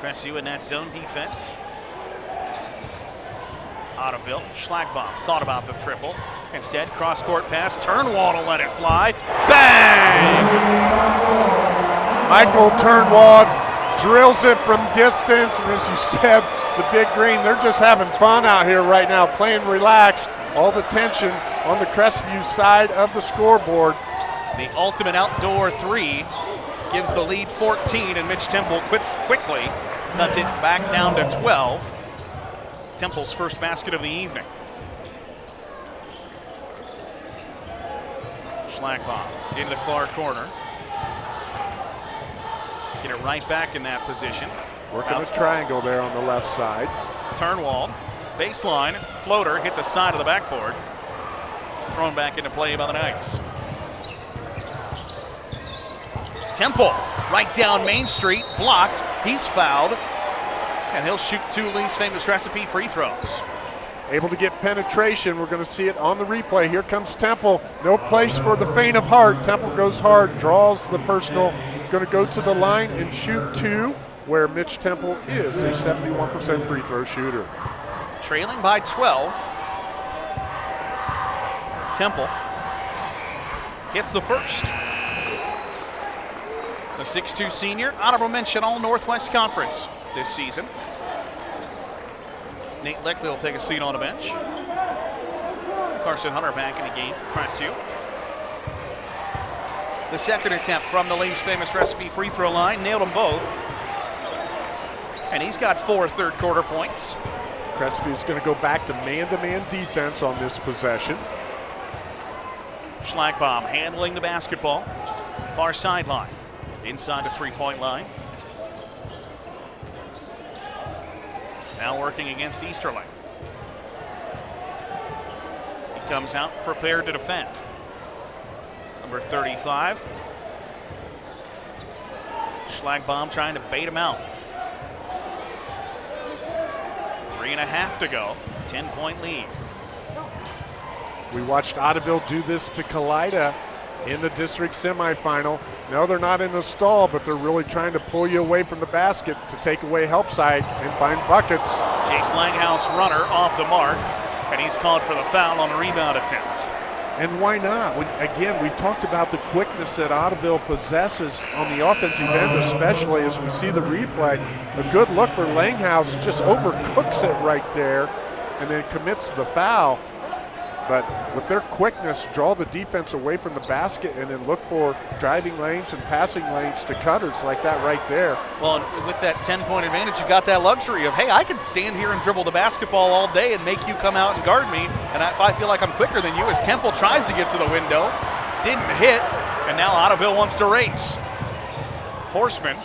Crestview in that zone defense. Ottoville, Schlagbaum thought about the triple. Instead, cross-court pass, Turnwald will let it fly. Bang! Michael Turnwald drills it from distance, and as you said, the big green, they're just having fun out here right now, playing relaxed. All the tension on the Crestview side of the scoreboard. The ultimate outdoor three gives the lead 14, and Mitch Temple quits quickly, cuts it back down to 12. Temple's first basket of the evening. Schlagbaum into the far corner. Get it right back in that position. Working a triangle there on the left side. Turnwald, baseline, floater, hit the side of the backboard. Thrown back into play by the Knights. Temple, right down Main Street, blocked. He's fouled. And he'll shoot two Lee's famous recipe free throws. Able to get penetration. We're going to see it on the replay. Here comes Temple. No place for the faint of heart. Temple goes hard, draws the personal. Going to go to the line and shoot two, where Mitch Temple is a 71% free throw shooter. Trailing by 12. Temple gets the first. The 6'2 senior, honorable mention All Northwest Conference this season. Nate Lickley will take a seat on the bench. Carson Hunter back in the game. Crestview. The second attempt from the Lee's famous recipe free throw line. Nailed them both. And he's got four third quarter points. Crestview's going to go back to man-to-man -man defense on this possession. Schlagbaum handling the basketball. Far sideline. Inside the three-point line. Now working against Easterling. He comes out prepared to defend. Number 35. Schlagbaum trying to bait him out. Three and a half to go. 10 point lead. We watched Ottoville do this to Kalida in the district semifinal. No, they're not in the stall, but they're really trying to pull you away from the basket to take away help side and find buckets. Chase Langhouse runner off the mark, and he's called for the foul on the rebound attempt. And why not? When, again, we talked about the quickness that Ottoville possesses on the offensive end, especially as we see the replay. A good look for Langhouse, just overcooks it right there and then commits the foul. But with their quickness, draw the defense away from the basket and then look for driving lanes and passing lanes to cutters like that right there. Well, with that 10-point advantage, you got that luxury of, hey, I can stand here and dribble the basketball all day and make you come out and guard me. And if I feel like I'm quicker than you, as Temple tries to get to the window, didn't hit, and now Ottoville wants to race. Horseman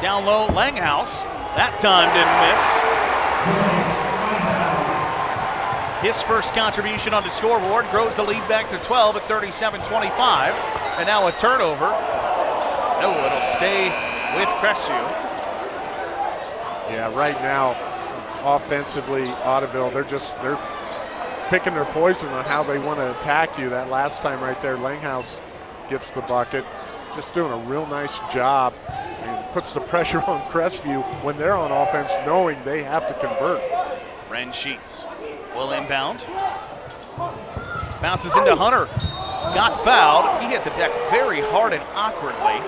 down low, Langhouse. That time didn't miss. His first contribution on the scoreboard grows the lead back to 12 at 37-25. And now a turnover. No, it'll stay with Crestview. Yeah, right now, offensively, Ottoville, they're just they're picking their poison on how they want to attack you. That last time right there, Langhouse gets the bucket. Just doing a real nice job and puts the pressure on Crestview when they're on offense, knowing they have to convert. Ren Sheets will inbound. Bounces into Hunter. Got fouled. He hit the deck very hard and awkwardly.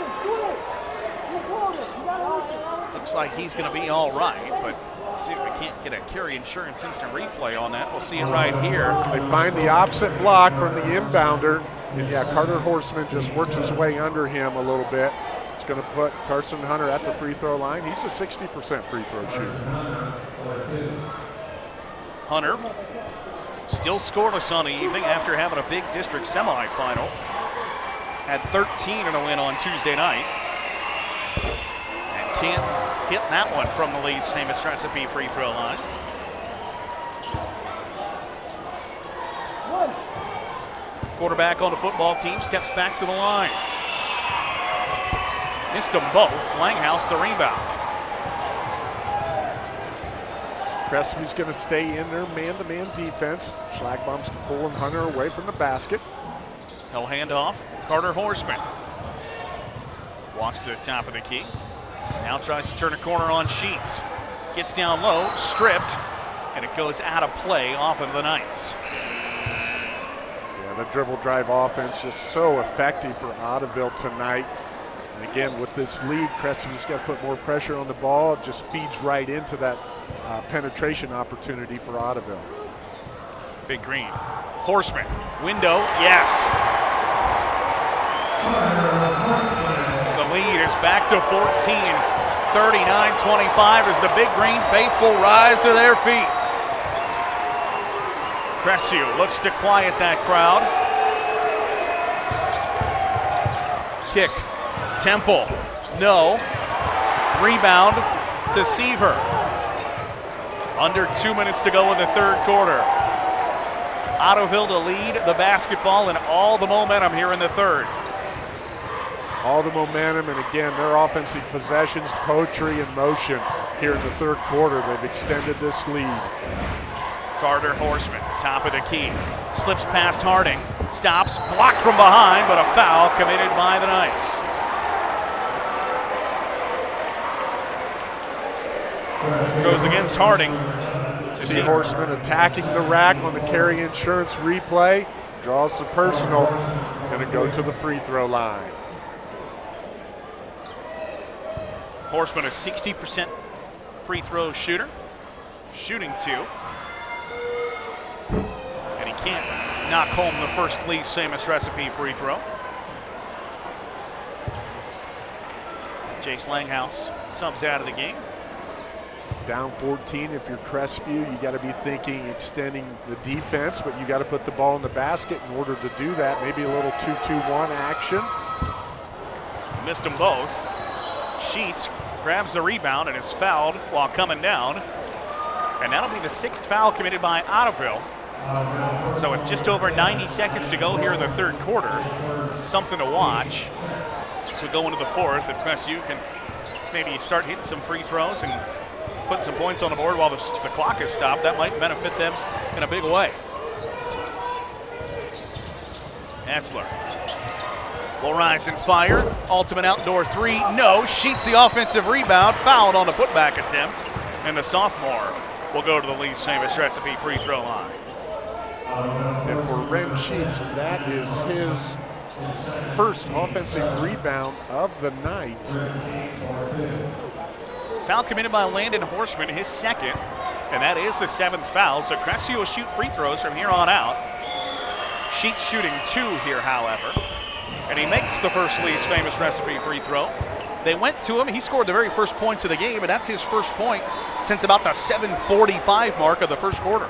Looks like he's going to be all right, but see if we can't get a Carey insurance instant replay on that. We'll see it right here. They find the opposite block from the inbounder, and yeah, Carter Horseman just works his way under him a little bit. It's going to put Carson Hunter at the free throw line. He's a 60% free throw shooter. Hunter still scoreless on the evening after having a big district semifinal. Had 13 in a win on Tuesday night. And can't hit that one from the Lee's famous recipe free throw line. Quarterback on the football team steps back to the line. Missed them both. Langhouse the rebound. Crestview's going to stay in their man-to-man defense. Schlagbaum's pulling Hunter away from the basket. He'll hand off. Carter Horseman. Walks to the top of the key. Now tries to turn a corner on Sheets. Gets down low, stripped, and it goes out of play off of the Knights. Yeah, the dribble drive offense just so effective for Ottoville tonight. And again, with this lead, Crestview got to put more pressure on the ball. It just feeds right into that uh, penetration opportunity for Ottoville. Big Green. Horseman. Window. Yes. The lead is back to 14. 39-25 as the Big Green faithful rise to their feet. Crestview looks to quiet that crowd. Kick. Temple. No. Rebound to Seaver. Under two minutes to go in the third quarter. Ottoville to lead the basketball and all the momentum here in the third. All the momentum, and again, their offensive possessions, poetry, and motion here in the third quarter. They've extended this lead. Carter Horseman, top of the key. Slips past Harding. Stops, blocked from behind, but a foul committed by the Knights. Goes against Harding. See Horseman attacking the rack on the Carey insurance replay. Draws the personal. Going to go to the free throw line. Horseman, a 60% free throw shooter. Shooting two. And he can't knock home the first Lee's famous recipe free throw. Jace Langhouse subs out of the game. Down 14, if you're Crestview, you got to be thinking extending the defense, but you got to put the ball in the basket in order to do that. Maybe a little 2-2-1 action. Missed them both. Sheets grabs the rebound and is fouled while coming down. And that'll be the sixth foul committed by Ottoville. So with just over 90 seconds to go here in the third quarter, something to watch. So go into the fourth, if Crestview can maybe start hitting some free throws and put some points on the board while the, the clock is stopped, that might benefit them in a big way. Etzler will rise and fire. Ultimate outdoor three, no. Sheets the offensive rebound, fouled on the putback attempt, and the sophomore will go to the Lee's famous recipe free throw line. And for Ren Sheets, that is his first offensive rebound of the night. Foul committed by Landon Horseman, his second, and that is the seventh foul. So Crestview will shoot free throws from here on out. Sheets shooting two here, however. And he makes the first Lee's famous recipe free throw. They went to him. He scored the very first points of the game, and that's his first point since about the 7:45 mark of the first quarter.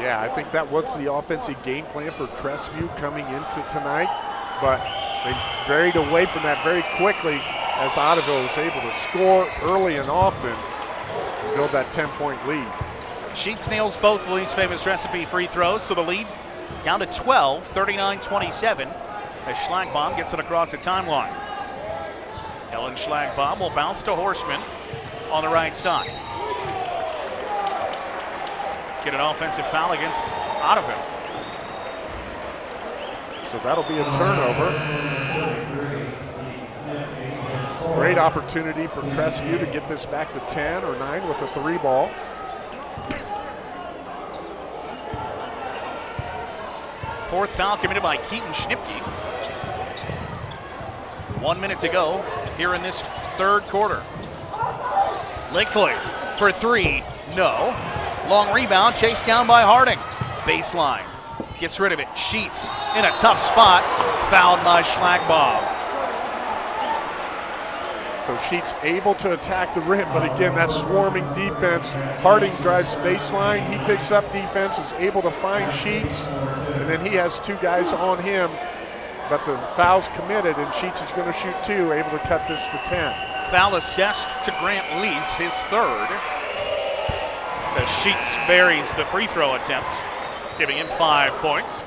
Yeah, I think that was the offensive game plan for Crestview coming into tonight, but they varied away from that very quickly as Ottoville was able to score early and often and build that 10-point lead. Sheets nails both Lee's famous recipe free throws, so the lead down to 12, 39-27, as Schlagbaum gets it across the timeline. Kellen Schlagbaum will bounce to Horseman on the right side. Get an offensive foul against Ottoville. So that'll be a turnover. Great opportunity for Crestview to get this back to 10 or 9 with a three ball. Fourth foul committed by Keaton Schnipke. One minute to go here in this third quarter. Lickley for three, no. Long rebound, chased down by Harding. Baseline, gets rid of it. Sheets in a tough spot, fouled by Schlagbaum. So Sheets able to attack the rim, but again, that swarming defense. Harding drives baseline, he picks up defense, is able to find Sheets, and then he has two guys on him, but the foul's committed, and Sheets is going to shoot two, able to cut this to 10. Foul assessed to Grant Lease, his third. The Sheets varies the free throw attempt, giving him five points.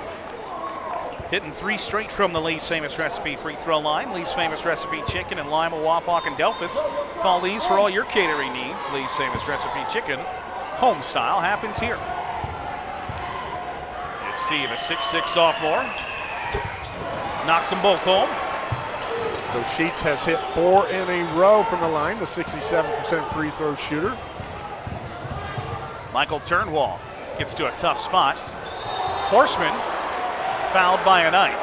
Hitting three straight from the Lee's Famous Recipe free throw line. Lee's Famous Recipe Chicken in Lima, Wapak, and Delphos. Call Lee's for all your catering needs. Lee's Famous Recipe Chicken, home style, happens here. You see the 6'6 sophomore. Knocks them both home. So Sheets has hit four in a row from the line, the 67% free throw shooter. Michael Turnwald gets to a tough spot. Horseman fouled by a Knight.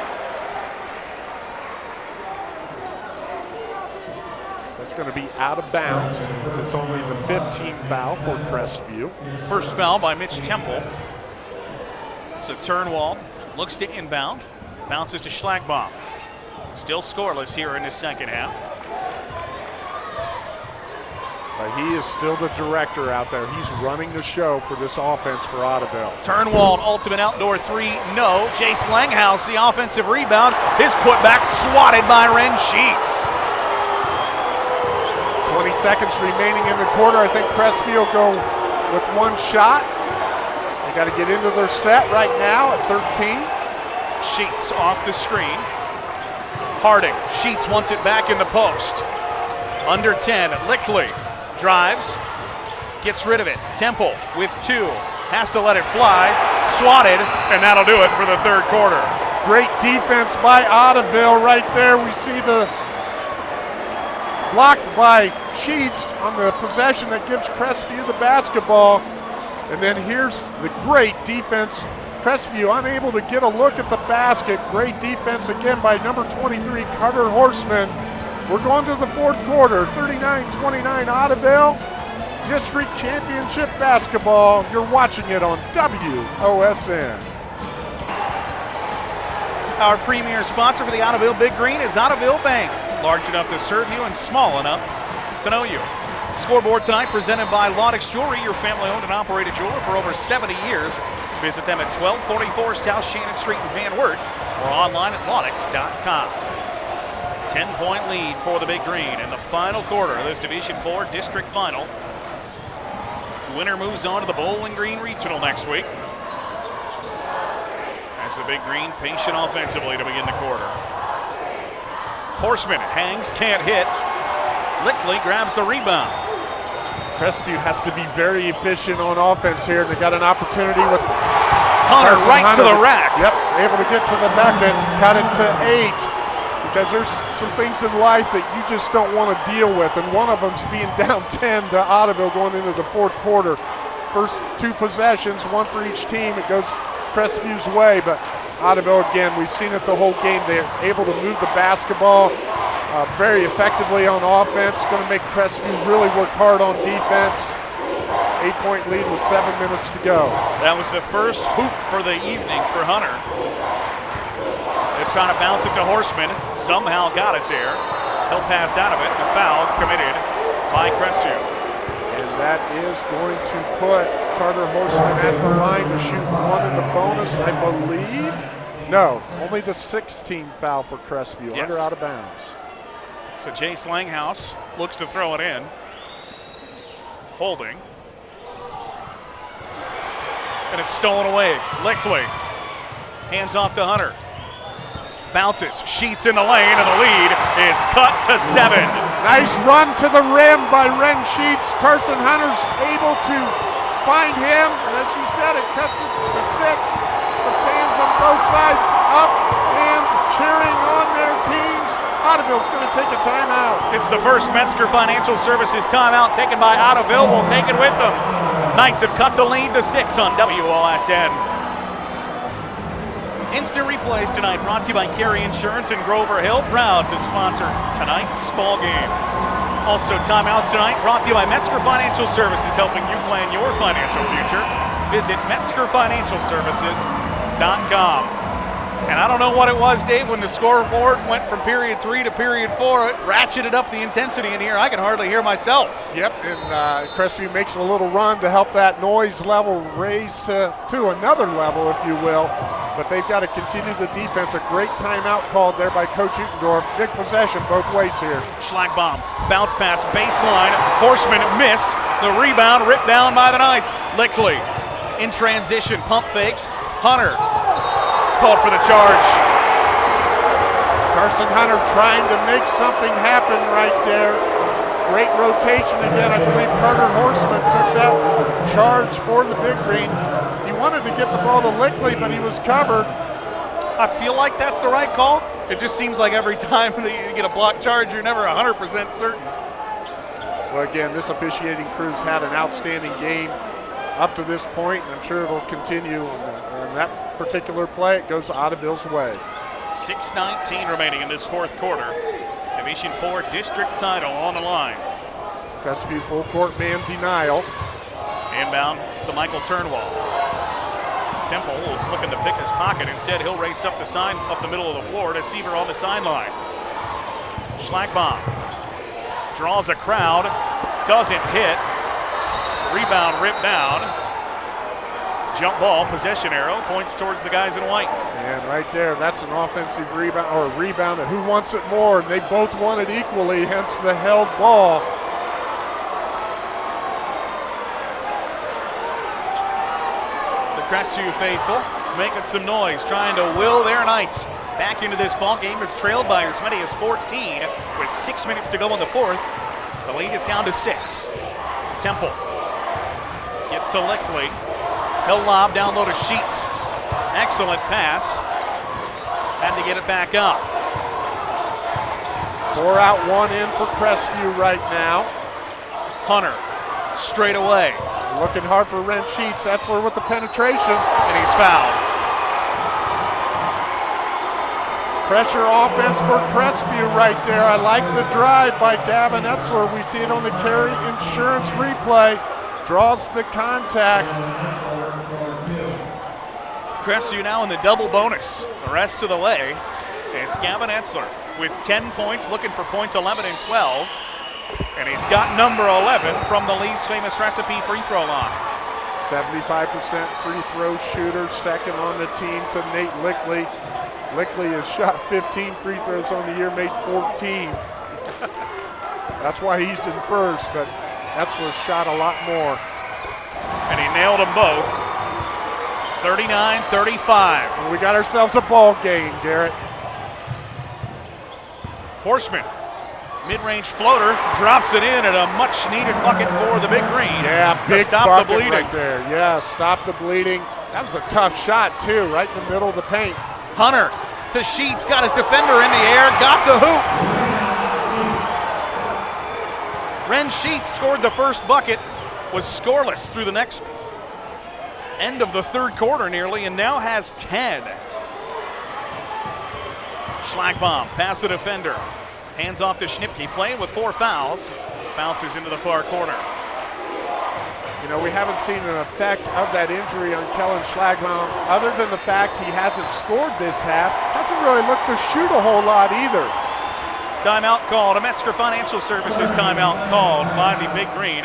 That's going to be out of bounds. It's only the 15th foul for Crestview. First foul by Mitch Temple. So Turnwald looks to inbound, bounces to Schlagbaum. Still scoreless here in the second half. But he is still the director out there. He's running the show for this offense for Ottoville. Turnwald, ultimate outdoor three, no. Jace Langhouse, the offensive rebound. His putback swatted by Ren Sheets. 20 seconds remaining in the quarter. I think Crestview go with one shot. They got to get into their set right now at 13. Sheets off the screen. Harding, Sheets wants it back in the post. Under 10, Lickley drives, gets rid of it. Temple with two, has to let it fly, swatted, and that'll do it for the third quarter. Great defense by Ottoville right there. We see the blocked by Sheets on the possession that gives Crestview the basketball. And then here's the great defense. Crestview unable to get a look at the basket. Great defense again by number 23, Carter Horseman. We're going to the fourth quarter, 39-29 Ottoville. District Championship basketball. You're watching it on WOSN. Our premier sponsor for the Ottoville Big Green is Ottoville Bank. Large enough to serve you and small enough to know you. Scoreboard tonight presented by Loudix Jewelry, your family owned and operated jeweler for over 70 years. Visit them at 1244 South Shannon Street in Van Wert or online at loudix.com. 10 point lead for the Big Green in the final quarter of this Division 4 district final. Winner moves on to the Bowling Green Regional next week. As the Big Green patient offensively to begin the quarter. Horseman hangs, can't hit. Lickley grabs the rebound. Crestview has to be very efficient on offense here. They got an opportunity with Hunter Carson right to the rack. Yep, able to get to the bucket, cut it to eight. Because there's some things in life that you just don't want to deal with, and one of them's being down 10 to Ottoville going into the fourth quarter. First two possessions, one for each team. It goes Crestview's way, but Ottoville again, we've seen it the whole game. They're able to move the basketball uh, very effectively on offense. Going to make Crestview really work hard on defense. Eight point lead with seven minutes to go. That was the first hoop for the evening for Hunter. Trying to bounce it to Horseman. Somehow got it there. He'll pass out of it. The foul committed by Crestview. And that is going to put Carter Horseman at the line to shoot one in the bonus, I believe. No, only the 16th foul for Crestview, Yes. under out of bounds. So Jace Langhouse looks to throw it in. Holding. And it's stolen away. Lickley. Hands off to Hunter. Bounces. Sheets in the lane, and the lead is cut to seven. Nice run to the rim by Ren Sheets. Carson Hunter's able to find him. And as you said, it cuts it to six. The fans on both sides up and cheering on their teams. Ottoville's going to take a timeout. It's the first Metzger Financial Services timeout taken by Ottoville. We'll take it with them. Knights have cut the lead to six on WOSN. Instant replays tonight brought to you by Carey Insurance and Grover Hill, proud to sponsor tonight's ball game. Also, timeout tonight brought to you by Metzger Financial Services, helping you plan your financial future. Visit MetzgerFinancialServices.com. And I don't know what it was, Dave, when the scoreboard went from period three to period four, it ratcheted up the intensity in here. I can hardly hear myself. Yep, and uh, Crestview makes a little run to help that noise level raise to, to another level, if you will. But they've got to continue the defense. A great timeout called there by Coach Utendorf. Big possession both ways here. Schlagbaum, bounce pass, baseline. Horseman missed. The rebound ripped down by the Knights. Lickley in transition, pump fakes. Hunter it's called for the charge. Carson Hunter trying to make something happen right there. Great rotation again. I believe Carter Horseman took that charge for the big green. He wanted to get the ball to Lickley, but he was covered. I feel like that's the right call. It just seems like every time that you get a block charge, you're never 100% certain. Well, again, this officiating crew's had an outstanding game up to this point, and I'm sure it'll continue. on that particular play, it goes Ottoville's way. 6.19 remaining in this fourth quarter. Division 4 district title on the line. Crestview full court man denial. Inbound to Michael Turnwald. Temple is looking to pick his pocket. Instead, he'll race up the sign up the middle of the floor to Seaver on the sideline. Schlagbaum draws a crowd, doesn't hit. Rebound ripped down. Jump ball, possession arrow, points towards the guys in white. And right there, that's an offensive rebound or a rebound who wants it more. And they both want it equally, hence the held ball. Crestview faithful making some noise, trying to will their Knights back into this ball game. It's trailed by as many as 14 with six minutes to go in the fourth. The lead is down to six. Temple gets to Lickley. He'll lob down low to Sheets. Excellent pass. Had to get it back up. Four out, one in for Crestview right now. Hunter straight away. Looking hard for Ren Sheets. Etzler with the penetration. And he's fouled. Pressure offense for Crestview right there. I like the drive by Gavin Etzler. We see it on the Carey Insurance replay. Draws the contact. Crestview now in the double bonus the rest of the way. It's Gavin Etzler with 10 points, looking for points 11 and 12. And he's got number 11 from the Lee's famous recipe free throw line. 75% free throw shooter, second on the team to Nate Lickley. Lickley has shot 15 free throws on the year, made 14. That's why he's in first, but Etzler shot a lot more. And he nailed them both. 39-35. We got ourselves a ball game, Garrett. Horseman, mid-range floater, drops it in at a much-needed bucket for the big green. Yeah, big stop bucket the bleeding. right there. Yeah, stop the bleeding. That was a tough shot too, right in the middle of the paint. Hunter to Sheets, got his defender in the air, got the hoop. Ren Sheets scored the first bucket, was scoreless through the next end of the third quarter nearly, and now has 10. Schlagbaum, pass the defender. Hands off to Schnipke, playing with four fouls. Bounces into the far corner. You know, we haven't seen an effect of that injury on Kellen Schlagbaum other than the fact he hasn't scored this half. Hasn't really looked to shoot a whole lot either. Timeout called, a Metzger Financial Services timeout called by the Big Green.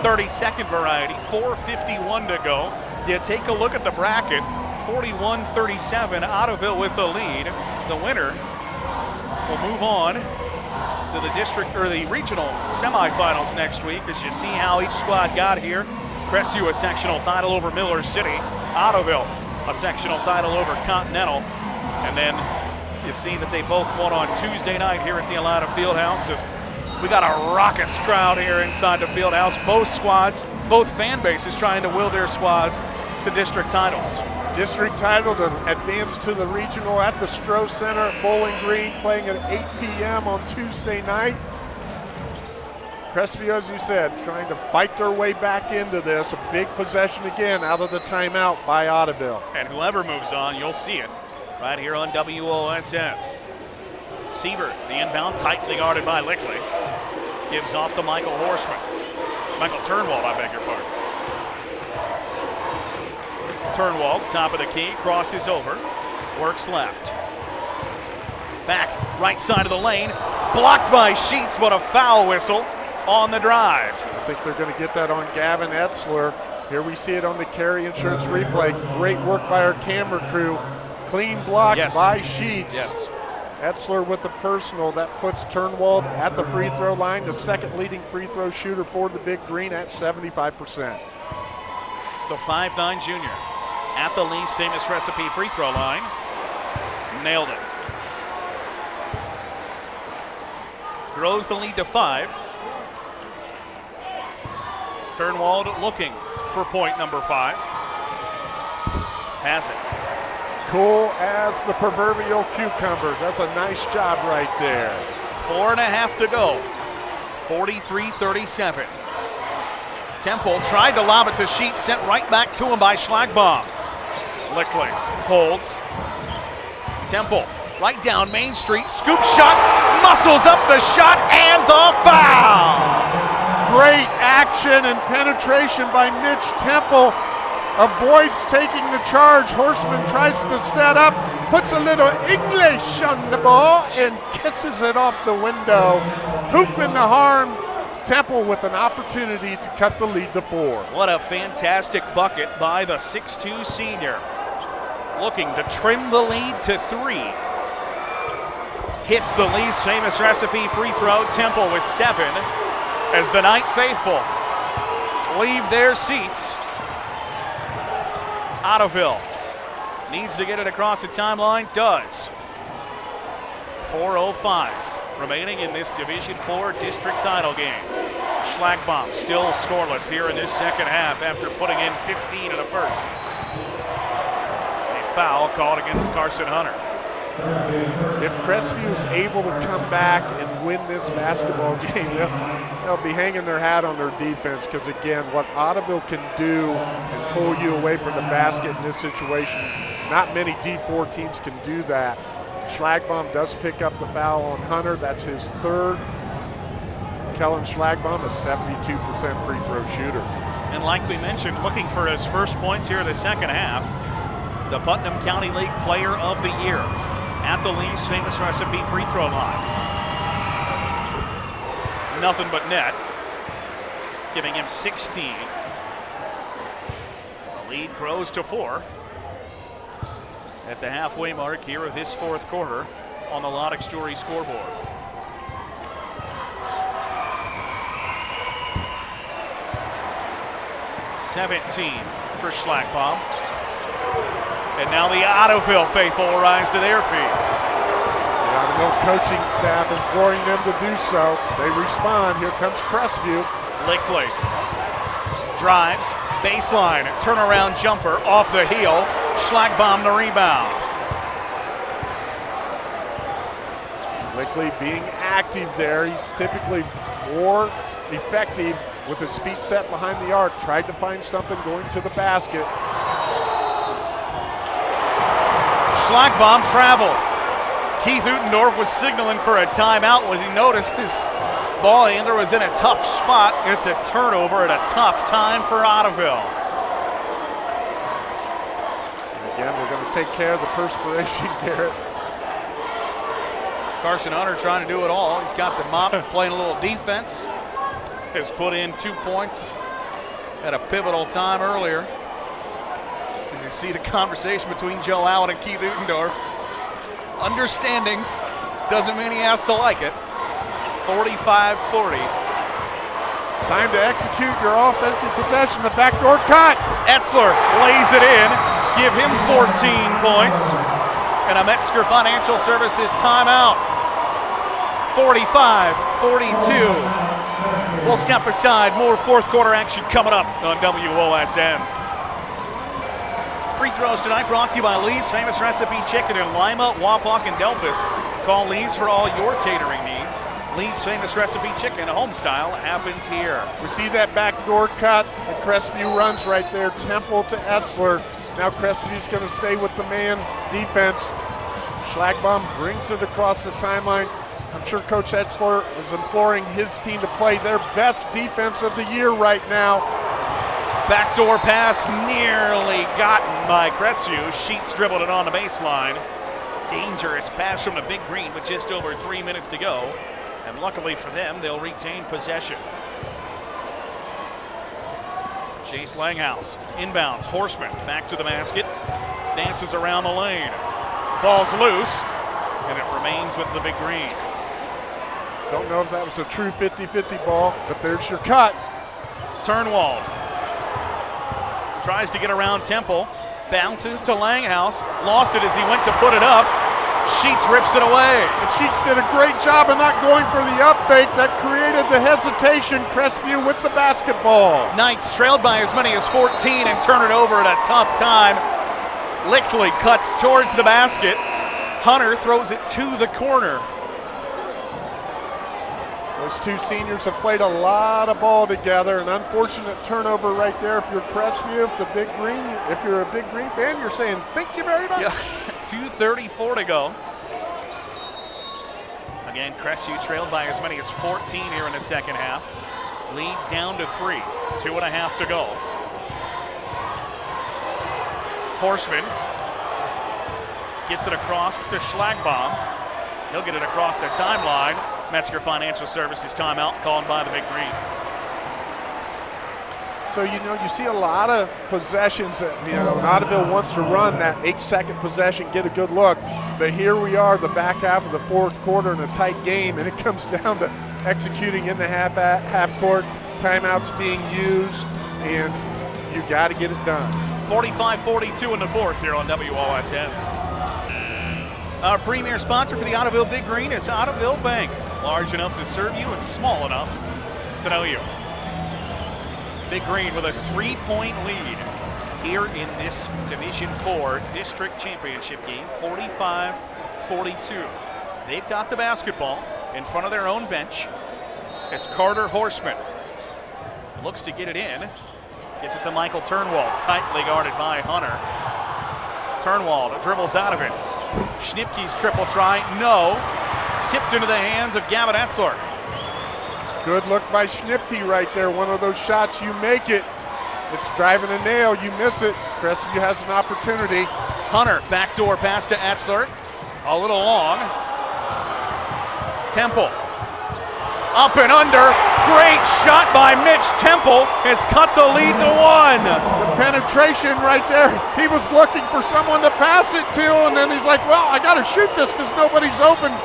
30 second variety, 4.51 to go. You take a look at the bracket, 41-37, Ottoville with the lead. The winner will move on to the district or the regional semifinals next week as you see how each squad got here. Crestview a sectional title over Miller City, Ottoville a sectional title over Continental, and then you see that they both won on Tuesday night here at the Atlanta Fieldhouse We got a raucous crowd here inside the field house. Both squads, both fan bases trying to will their squads to district titles. District title to advance to the regional at the Stroh Center at Bowling Green, playing at 8 p.m. on Tuesday night. Crestview, as you said, trying to fight their way back into this. A big possession again out of the timeout by Ottoville. And whoever moves on, you'll see it right here on WOSN. Sievert, the inbound, tightly guarded by Lickley. Gives off to Michael Horseman. Michael Turnwald, I beg your pardon. Turnwald, top of the key, crosses over, works left. Back, right side of the lane, blocked by Sheets, but a foul whistle on the drive. I think they're going to get that on Gavin Etzler. Here we see it on the Carey insurance replay. Great work by our camera crew. Clean block Yes. by Sheets. Yes. Etzler with the personal. That puts Turnwald at the free throw line, the second leading free throw shooter for the Big Green at 75%. The 5'9 junior at the Lee's famous recipe free throw line. Nailed it. Grows the lead to five. Turnwald looking for point number five. Has it. Cool as the proverbial cucumber. That's a nice job right there. Four and a half to go. 43 37. Temple tried to lob it to Sheet, sent right back to him by Schlagbaum. Lickley holds. Temple right down Main Street, scoop shot, muscles up the shot, and the foul. Great action and penetration by Mitch Temple. Avoids taking the charge. Horseman tries to set up, puts a little English on the ball, and kisses it off the window. Hoop in the harm. Temple with an opportunity to cut the lead to four. What a fantastic bucket by the 6'2 senior. Looking to trim the lead to three. Hits the Lee's famous recipe free throw. Temple with seven as the Knight Faithful leave their seats. Ottoville needs to get it across the timeline, does. 4.05 remaining in this Division 4 district title game. Schlagbaum still scoreless here in this second half after putting in 15 in the first. Foul called against Carson Hunter. If Crestview is able to come back and win this basketball game, they'll, they'll be hanging their hat on their defense because, again, what Ottoville can do and pull you away from the basket in this situation, not many D4 teams can do that. Schlagbaum does pick up the foul on Hunter. That's his third. Kellen Schlagbaum, a 72% free throw shooter. And like we mentioned, looking for his first points here in the second half, the Putnam County League Player of the Year at the Lee's famous recipe free throw line. Nothing but net, giving him 16. The lead grows to four at the halfway mark here of this fourth quarter on the Loudix Jewelry scoreboard. Seventeen for Schlagbaum. And now the Ottoville faithful will rise to their feet. The Ottoville coaching staff imploring them to do so. They respond. Here comes Crestview. Lickley drives, baseline, turnaround jumper off the heel. Schlagbaum the rebound. Lickley being active there. He's typically more effective with his feet set behind the arc. Tried to find something going to the basket. Schlagbaum travel. Keith Utendorf was signaling for a timeout when he noticed his ball handler was in a tough spot. It's a turnover at a tough time for Ottoville. Again, we're going to take care of the perspiration, Garrett. Carson Hunter trying to do it all. He's got the mop, playing a little defense. Has put in two points at a pivotal time earlier. You see the conversation between Joe Allen and Keith Utendorf. Understanding doesn't mean he has to like it. 45-40. Time to execute your offensive possession. The backdoor cut. Etzler lays it in. Give him 14 points. And a Metzger Financial Services timeout. 45 42. We'll step aside. More fourth quarter action coming up on WOSN. Free throws tonight brought to you by Lee's Famous Recipe Chicken in Lima, Wapak, and Delphos. Call Lee's for all your catering needs. Lee's Famous Recipe Chicken, home style, happens here. We see that backdoor cut, and Crestview runs right there. Temple to Etzler. Now Crestview's going to stay with the man defense. Schlagbaum brings it across the timeline. I'm sure Coach Etzler is imploring his team to play their best defense of the year right now. Backdoor pass nearly gotten by Crestview. Sheets dribbled it on the baseline. Dangerous pass from the big green with just over three minutes to go. And luckily for them, they'll retain possession. Chase Langhouse inbounds. Horseman back to the basket. Dances around the lane. Ball's loose. And it remains with the big green. Don't know if that was a true 50 50 ball, but there's your cut. Turnwald tries to get around Temple. Bounces to Langhouse. Lost it as he went to put it up. Sheets rips it away. And Sheets did a great job of not going for the up fake that created the hesitation. Crestview with the basketball. Knights trailed by as many as 14 and turn it over at a tough time. Lickley cuts towards the basket. Hunter throws it to the corner. Those two seniors have played a lot of ball together. An unfortunate turnover right there. If you're Crestview, if the Big Green, if you're a Big Green fan, you're saying thank you very much. Yeah. 2.34 to go. Again, Crestview trailed by as many as 14 here in the second half. Lead down to three. Two and a half to go. Horseman gets it across to Schlagbaum. He'll get it across the timeline. Metzger Financial Services timeout called by the Big Green. So, you know, you see a lot of possessions that, you know, Ottoville wants to run that eight second possession, get a good look. But here we are, the back half of the fourth quarter in a tight game, and it comes down to executing in the half, half court, timeouts being used, and you got to get it done. 45 42 in the fourth here on WOSN. Our premier sponsor for the Ottoville Big Green is Ottoville Bank, large enough to serve you and small enough to know you. Big Green with a three-point lead here in this Division Four District Championship game, 45-42. They've got the basketball in front of their own bench as Carter Horseman looks to get it in. Gets it to Michael Turnwald, tightly guarded by Hunter. Turnwald dribbles out of it. Schnipke's triple try, no. Tipped into the hands of Gavin Etzler. Good look by Schnipke right there. One of those shots, you make it. It's driving a nail, you miss it. Crestview has an opportunity. Hunter, backdoor pass to Etzler. A little long. Temple. Up and under. Great shot by Mitch Temple has cut the lead to one. The penetration right there. He was looking for someone to pass it to, and then he's like, well, I got to shoot this because nobody's open.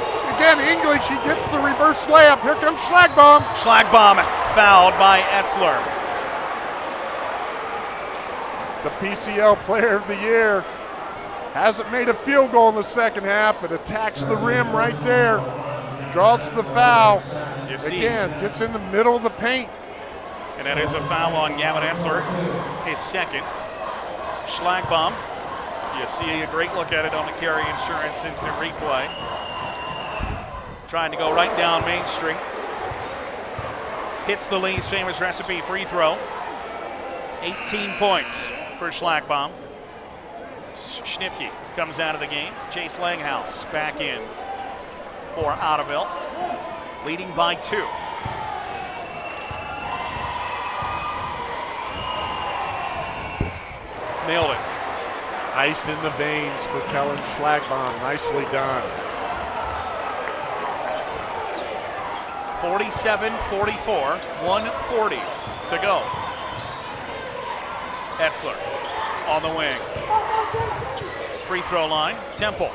Again, English, he gets the reverse layup. Here comes Schlagbaum. Schlagbaum fouled by Etzler. The PCL player of the year hasn't made a field goal in the second half, but attacks the rim right there. Draws the foul. You see, Again, gets in the middle of the paint. and that is a foul on Gavin Etzler, his second. Schlagbaum, you see a great look at it on the Carey insurance instant replay. Trying to go right down Main Street. Hits the Lee's famous recipe free throw. 18 points for Schlagbaum. Schnipke comes out of the game. Chase Langhouse back in for Ottoville, leading by two. Nailed it. Ice in the veins for Kellen Schlagbaum. Nicely done. 47 44, 140 to go. Etzler on the wing. Free throw line, Temple.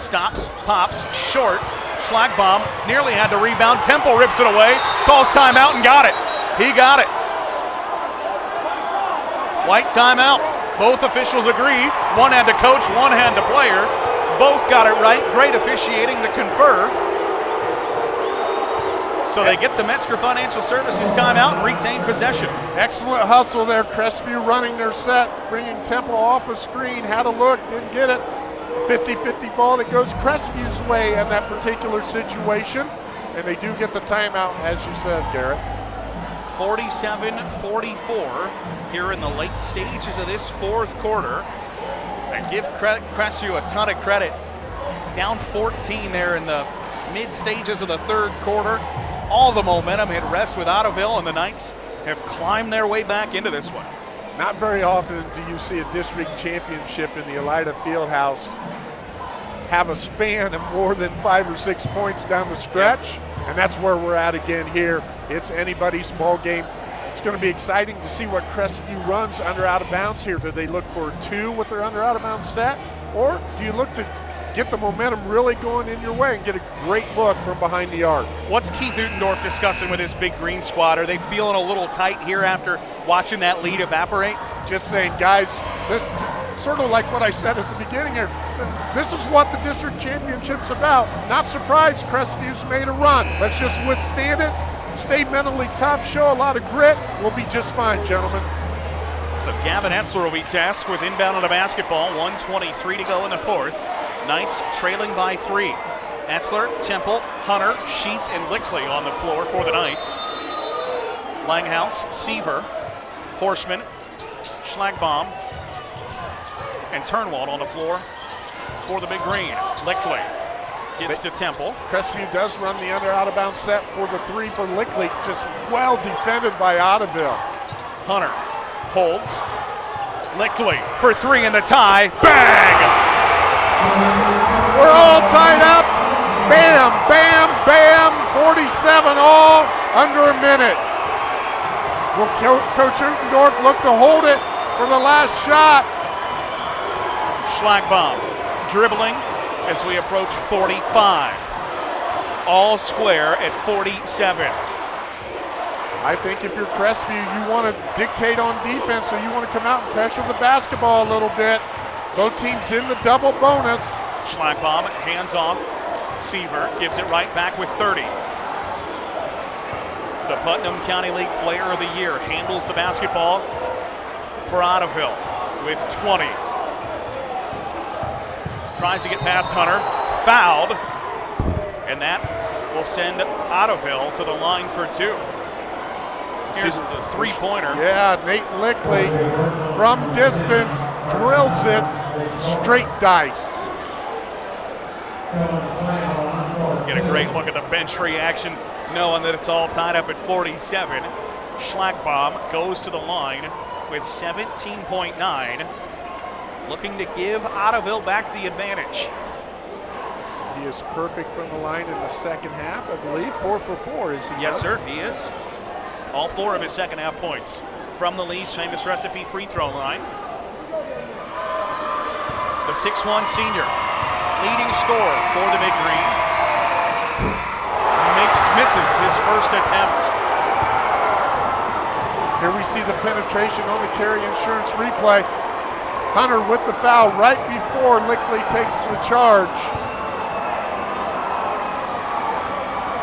Stops, pops, short. Schlagbaum nearly had the rebound. Temple rips it away, calls timeout and got it. He got it. White timeout. Both officials agree. One had to coach, one had to player. Both got it right. Great officiating to confer. So they get the Metzger Financial Services timeout and retain possession. Excellent hustle there. Crestview running their set, bringing Temple off a screen, had a look, didn't get it. 50-50 ball that goes Crestview's way in that particular situation. And they do get the timeout, as you said, Garrett. 47-44 here in the late stages of this fourth quarter. And give Crestview a ton of credit. Down 14 there in the mid stages of the third quarter. All the momentum had rest with Ottoville, and the Knights have climbed their way back into this one. Not very often do you see a district championship in the Elida Fieldhouse have a span of more than five or six points down the stretch. And that's where we're at again here. It's anybody's ball game. It's going to be exciting to see what Crestview runs under out of bounds here. Do they look for two with their under out of bounds set? Or do you look to get the momentum really going in your way and get a great look from behind the arc? What's Keith Utendorf discussing with his big green squad? Are they feeling a little tight here after watching that lead evaporate? Just saying, guys, this sort of like what I said at the beginning here. This is what the district championship's about. Not surprised Crestview's made a run. Let's just withstand it, stay mentally tough, show a lot of grit. We'll be just fine, gentlemen. So Gavin Etzler will be tasked with inbound on the basketball. 123 to go in the fourth. Knights trailing by three. Etzler, Temple, Hunter, Sheets, and Lickley on the floor for the Knights. Langhouse, Seaver, Horseman, Schlagbaum, and Turnwald on the floor for the big green. Lickley gets to Temple. Crestview does run the under out of bounds set for the three for Lickley. Just well defended by Ottoville. Hunter holds. Lickley for three in the tie. Bang! We're all tied up. Bam, bam, bam. 47 all under a minute. Will Coach Utendorf look to hold it for the last shot? Schlagbaum dribbling as we approach 45. All square at 47. I think if you're Crestview, you want to dictate on defense, so you want to come out and pressure the basketball a little bit. Both teams in the double bonus. Schlagbaum hands off. Seaver gives it right back with 30. The Putnam County League Player of the Year handles the basketball for Ottoville with 20 tries to get past Hunter, fouled, and that will send Ottoville to the line for two. Here's the three-pointer. Yeah, Nate Lickley from distance drills it straight dice. Get a great look at the bench reaction, knowing that it's all tied up at 47. Schlagbaum goes to the line with 17.9 looking to give Ottoville back the advantage. He is perfect from the line in the second half, I believe. Four for four, is he? Yes, sir, he is. All four of his second half points from the Lee's famous recipe free throw line. The 6'1 senior, leading scorer for the Big Green. Makes, misses his first attempt. Here we see the penetration on the Carey insurance replay. Hunter with the foul right before Lickley takes the charge.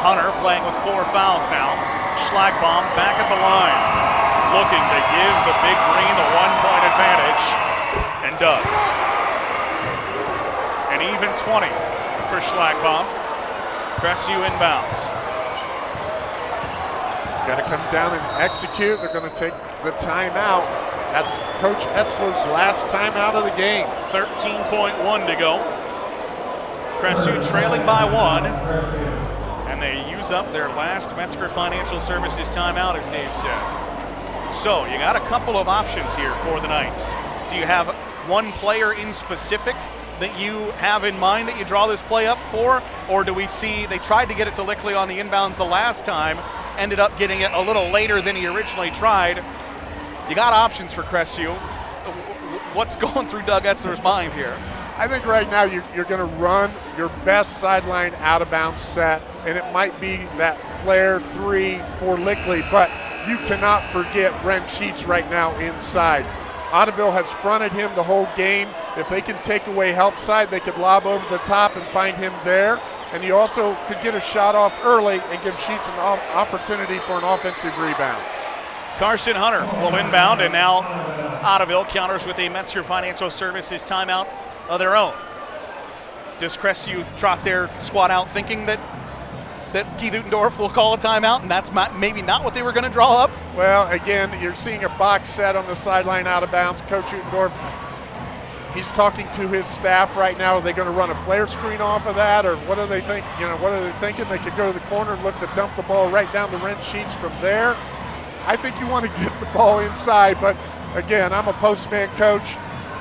Hunter playing with four fouls now. Schlagbaum back at the line, looking to give the Big Green the one-point advantage, and does. An even 20 for Schlagbaum. Crestview inbounds. Got to come down and execute. They're going to take the timeout. That's Coach Etzler's last time out of the game. 13.1 to go. Crestview trailing by one. And they use up their last Metzger Financial Services timeout, as Dave said. So you got a couple of options here for the Knights. Do you have one player in specific that you have in mind that you draw this play up for? Or do we see they tried to get it to Lickley on the inbounds the last time, ended up getting it a little later than he originally tried? You got options for Crestview. What's going through Doug Etzler's mind here? I think right now you're, you're going to run your best sideline out of bounds set, and it might be that flare three for Lickley, but you cannot forget Brent Sheets right now inside. Ottoville has fronted him the whole game. If they can take away help side, they could lob over the top and find him there. and you also could get a shot off early and give Sheets an opportunity for an offensive rebound. Carson Hunter will inbound, and now Ottoville counters with a Metzger Financial Services timeout of their own. Does Crestview trot their squad out thinking that that Keith Utendorf will call a timeout, and that's maybe not what they were going to draw up? Well, again, you're seeing a box set on the sideline out of bounds. Coach Utendorf, he's talking to his staff right now. Are they going to run a flare screen off of that, or what are they think? You know, what are they thinking? They could go to the corner and look to dump the ball right down the Brent Sheets from there. I think you want to get the ball inside, but again, I'm a postman coach.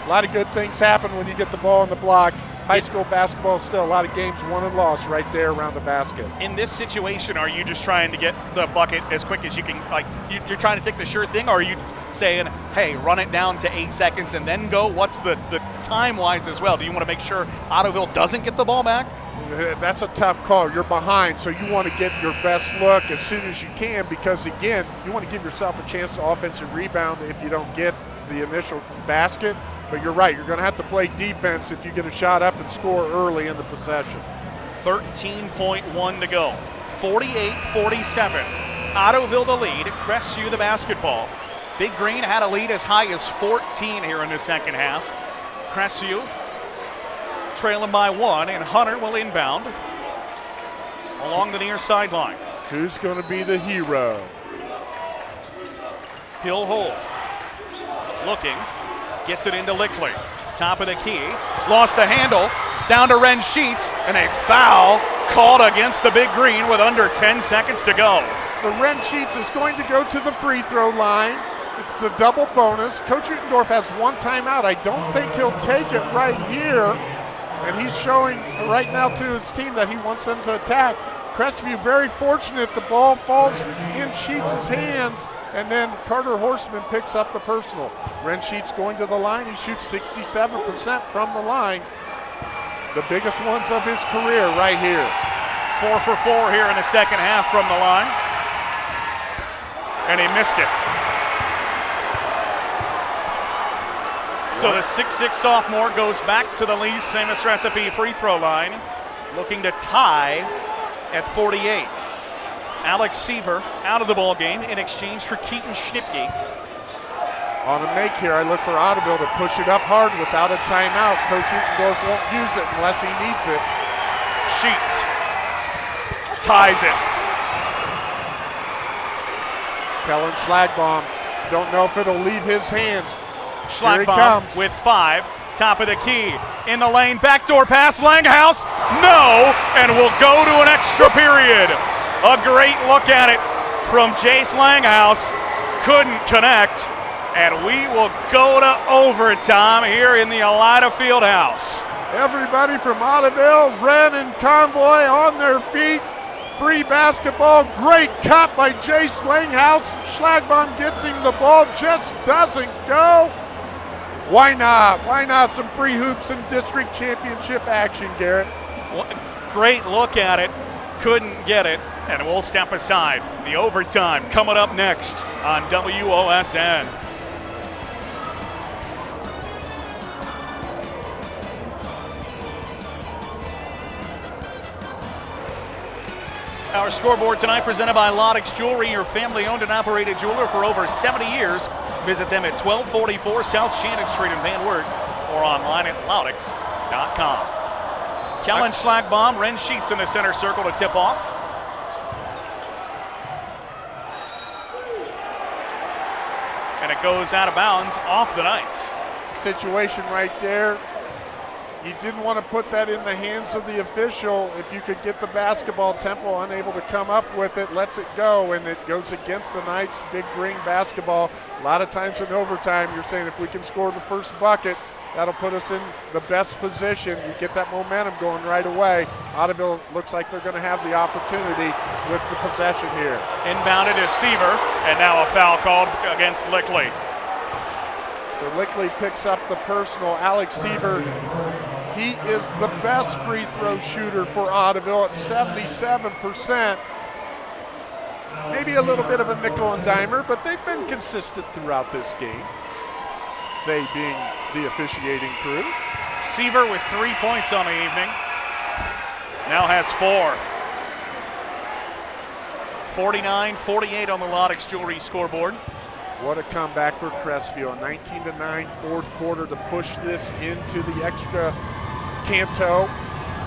A lot of good things happen when you get the ball in the block. High school basketball still a lot of games won and lost right there around the basket. In this situation, are you just trying to get the bucket as quick as you can? Like you're trying to take the sure thing, or are you saying, "Hey, run it down to eight seconds and then go"? What's the the time wise as well? Do you want to make sure Ottoville doesn't get the ball back? That's a tough call. You're behind, so you want to get your best look as soon as you can because, again, you want to give yourself a chance to offensive rebound if you don't get the initial basket. But you're right, you're going to have to play defense if you get a shot up and score early in the possession. 13.1 to go. 48 47. Ottoville the lead, Crestview the basketball. Big Green had a lead as high as 14 here in the second half. Crestview trailing by one, and Hunter will inbound along the near sideline. Who's going to be the hero? He'll hold. Looking. Gets it into Lickley. Top of the key. Lost the handle. Down to Brent Sheets, and a foul called against the Big Green with under 10 seconds to go. So Brent Sheets is going to go to the free throw line. It's the double bonus. Coach Utendorf has one timeout. I don't think he'll take it right here. And he's showing right now to his team that he wants them to attack. Crestview very fortunate the ball falls in Sheets' hands and then Carter Horseman picks up the personal. Brent Sheets going to the line. He shoots 67% from the line. The biggest ones of his career right here. Four for four here in the second half from the line. And he missed it. So the 6'6 sophomore goes back to the Lee's famous recipe free throw line, looking to tie at 48. Alex Seaver out of the ball game in exchange for Keaton Schnipke. On a make here, I look for Ottoville to push it up hard without a timeout. Coach Utendorf won't use it unless he needs it. Sheets ties it. Kellen Schlagbaum, don't know if it'll leave his hands. Schlagbaum with five. Top of the key. In the lane. Backdoor pass. Langhouse. No. And we'll go to an extra period. A great look at it from Jace Langhouse. Couldn't connect. And we will go to overtime here in the Elida Fieldhouse. Everybody from Ottoville, Wren, and Convoy on their feet. Free basketball. Great cut by Jace Langhouse. Schlagbaum gets him the ball, just doesn't go. Why not? Why not some free hoops and district championship action, Garrett? Great look at it. Couldn't get it. And we'll step aside. The overtime coming up next on WOSN. Our scoreboard tonight presented by Loudix Jewelry, your family owned and operated jeweler for over 70 years. Visit them at 1244 South Shannon Street in Van Wert or online at loudix.com. Kellen Schlagbaum, Brent Sheets in the center circle to tip off. And it goes out of bounds off the Knights. Situation right there you didn't want to put that in the hands of the official. If you could get the basketball, Temple unable to come up with it, lets it go, and it goes against the Knights' big green basketball. A lot of times in overtime, you're saying if we can score the first bucket, that'll put us in the best position. You get that momentum going right away. Ottoville looks like they're going to have the opportunity with the possession here. Inbounded is Seaver, and now a foul called against Lickley. So Lickley picks up the personal. Alex Seaver he is the best free throw shooter for Ottoville at 77%. Maybe a little bit of a nickel and dimer, but they've been consistent throughout this game. They being the officiating crew. Seaver with three points on the evening. Now has four. 49 48 on the Loudix Jewelry scoreboard. What a comeback for Crestview. A 19 to 9 fourth quarter to push this into the extra Canto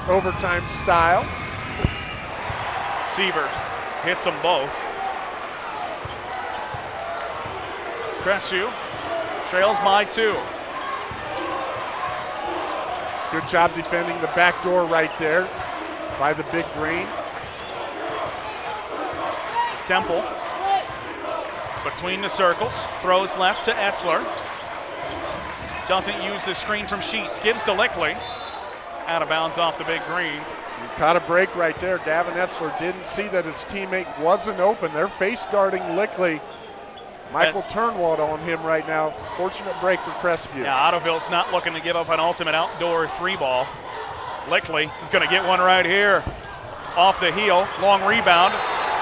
overtime style. Seaver hits them both. Crestview trails by two. Good job defending the back door right there by the big green. Temple between the circles, throws left to Etzler. Doesn't use the screen from Sheets, gives to Lickley. Out of bounds off the big green. You caught a break right there. Gavin Etzler didn't see that his teammate wasn't open. They're face guarding Lickley. Michael and, Turnwald on him right now. Fortunate break for Crestview. Yeah, Ottoville's not looking to give up an ultimate outdoor three ball. Lickley is going to get one right here. Off the heel, long rebound,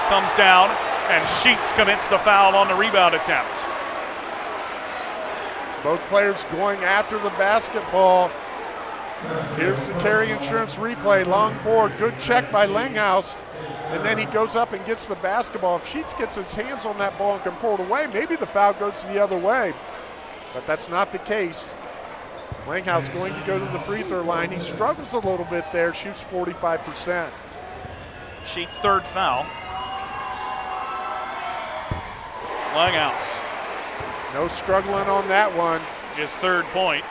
comes down, and Sheets commits the foul on the rebound attempt. Both players going after the basketball. Here's the Carey insurance replay. Long board, good check by Langhouse. And then he goes up and gets the basketball. If Sheets gets his hands on that ball and can pull it away, maybe the foul goes the other way. But that's not the case. Langhouse going to go to the free throw line. He struggles a little bit there, shoots 45%. Sheets' third foul. Langhouse. No struggling on that one. His third point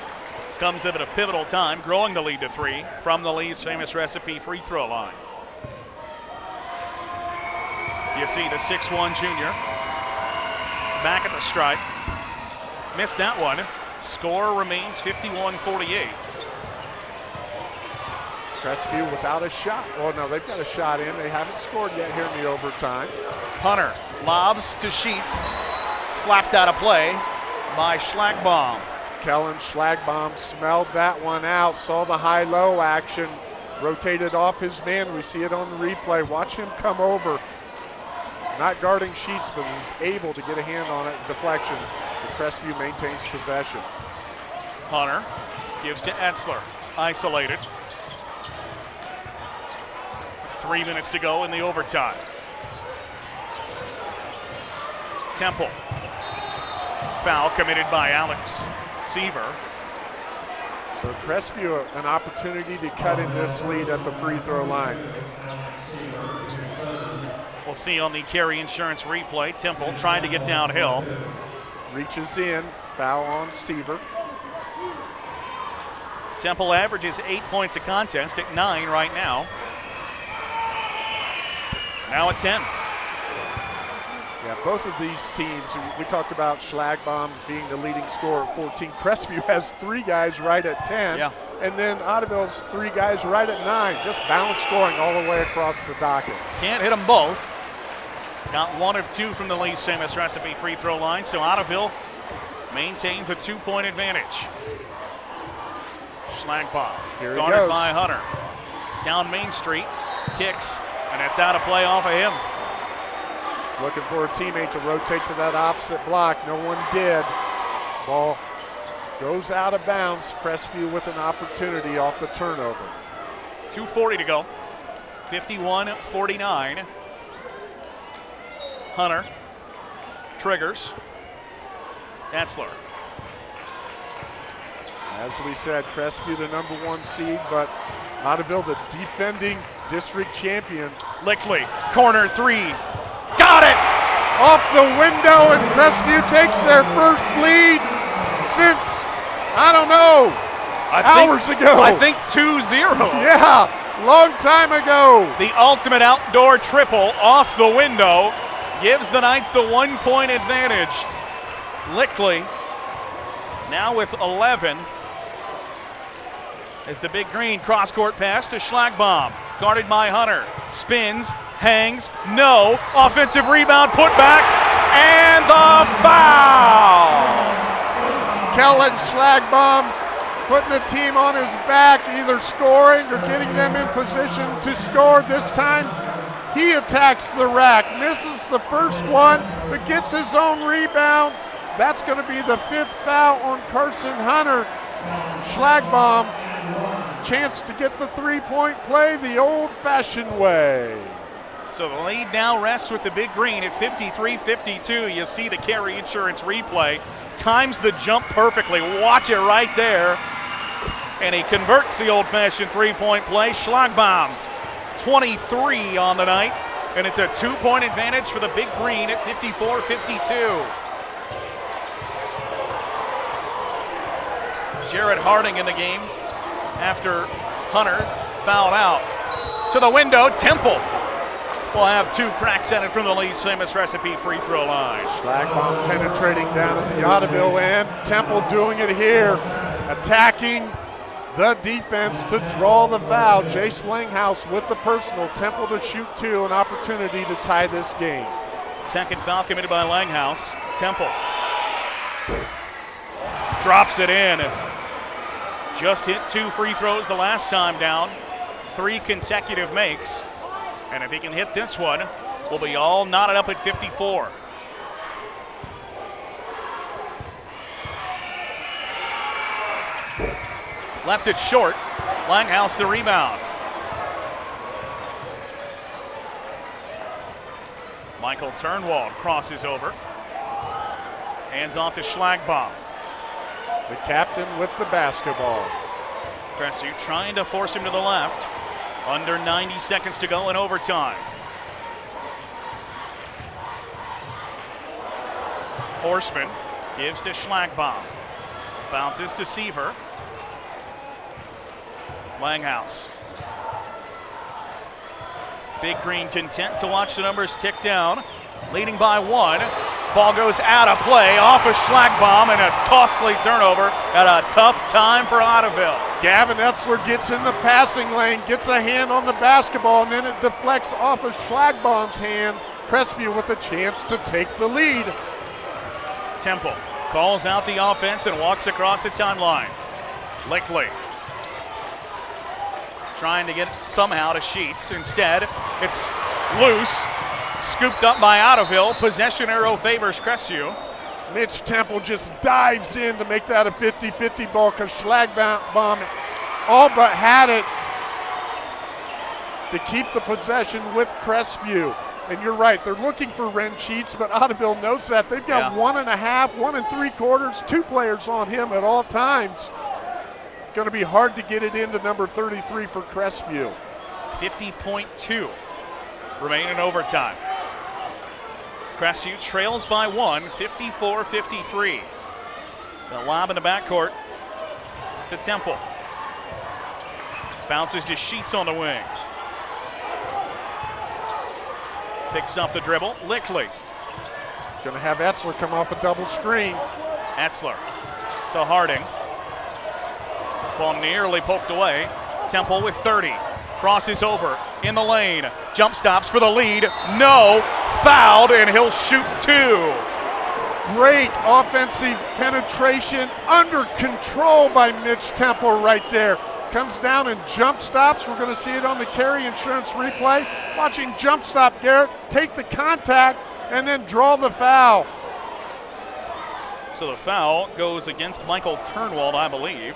comes at a pivotal time, growing the lead to three from the Lee's famous recipe free throw line. You see the 6'1 junior back at the stripe. Missed that one. Score remains 51 48. Crestview without a shot. Oh, no, they've got a shot in. They haven't scored yet here in the overtime. Hunter lobs to Sheets. Slapped out of play by Schlagbaum. Kellen Schlagbaum smelled that one out, saw the high low action, rotated off his man. We see it on the replay. Watch him come over. Not guarding Sheets, but he's able to get a hand on it. Deflection. The Crestview maintains possession. Hunter gives to Etzler. Isolated. Three minutes to go in the overtime. Temple. Foul committed by Alex Seaver. So Crestview an opportunity to cut in this lead at the free throw line. We'll see on the Carey insurance replay. Temple trying to get downhill. Reaches in, foul on Seaver. Temple averages eight points a contest at nine right now. Now at 10. Yeah, both of these teams, we talked about Schlagbaum being the leading scorer at 14. Crestview has three guys right at 10. Yeah. And then Ottoville's three guys right at nine. Just balanced scoring all the way across the docket. Can't hit them both. Got one of two from the Lee's famous recipe free throw line, so Ottoville maintains a two-point advantage. Schlagbaum, guarded by Hunter. Down Main Street, kicks, and it's out of play off of him. Looking for a teammate to rotate to that opposite block. No one did. Ball goes out of bounds. Crestview with an opportunity off the turnover. 2.40 to go. 51 49. Hunter triggers. Etzler. As we said, Crestview the number one seed, but Ottoville the defending district champion. Lickley, corner three. Got it! Off the window, and Crestview takes their first lead since, I don't know, I hours think, ago. I think 2 0. Yeah, long time ago. The ultimate outdoor triple off the window gives the Knights the one point advantage. Lickley now with 11 as the big green cross court pass to Schlagbaum. Guarded by Hunter. Spins, hangs, no. Offensive rebound, put back, and the foul. Kellen Schlagbaum putting the team on his back, either scoring or getting them in position to score. This time, he attacks the rack, misses the first one, but gets his own rebound. That's going to be the fifth foul on Carson Hunter. Schlagbaum chance to get the three point play the old fashioned way. So the lead now rests with the big green at 53 52. You see the Carey insurance replay. Times the jump perfectly. Watch it right there. And he converts the old fashioned three point play. Schlagbaum, 23 on the night. And it's a two point advantage for the big green at 54 52. Jared Harding in the game after Hunter fouled out. To the window, Temple will have two cracks at it from the Lee's famous recipe free throw line. Schlagbaum penetrating down at the Ottoville end. Temple doing it here, attacking the defense to draw the foul. Jace Langhouse with the personal. Temple to shoot two, an opportunity to tie this game. Second foul committed by Langhouse. Temple drops it in. Just hit two free throws the last time down. Three consecutive makes. And if he can hit this one, we'll be all knotted up at 54. Left it short. Langhouse the rebound. Michael Turnwald crosses over. Hands off to Schlagbaum. The captain with the basketball. Crestview trying to force him to the left. Under 90 seconds to go in overtime. Horseman gives to Schlagbaum. Bounces to Seaver. Langhouse. Big Green content to watch the numbers tick down. Leading by one. Ball goes out of play off a Schlagbaum and a costly turnover at a tough time for Ottoville. Gavin Etzler gets in the passing lane, gets a hand on the basketball, and then it deflects off of Schlagbaum's hand. Crestview with a chance to take the lead. Temple calls out the offense and walks across the timeline. Lickley trying to get somehow to Sheets. Instead, it's loose, scooped up by Ottoville. Possession arrow favors Crestview. Mitch Temple just dives in to make that a 50-50 ball because Schlagbaum all but had it to keep the possession with Crestview. And you're right, they're looking for Brent Sheets, but Ottoville knows that. They've got yeah. one and a half, one and three quarters, two players on him at all times. Going to be hard to get it into number 33 for Crestview. 50.2 remain in overtime. Crestview trails by one, 54 53. The lob in the backcourt to Temple. Bounces to Sheets on the wing. Picks up the dribble. Lickley. Going to have Etzler come off a double screen. Etzler to Harding. Ball nearly poked away. Temple with 30. Crosses over in the lane. Jump stops for the lead. No. Fouled, and he'll shoot two. Great offensive penetration under control by Mitch Temple right there. Comes down and jump stops. We're going to see it on the Carey insurance replay. Watching jump stop Garrett take the contact and then draw the foul. So the foul goes against Michael Turnwald, I believe.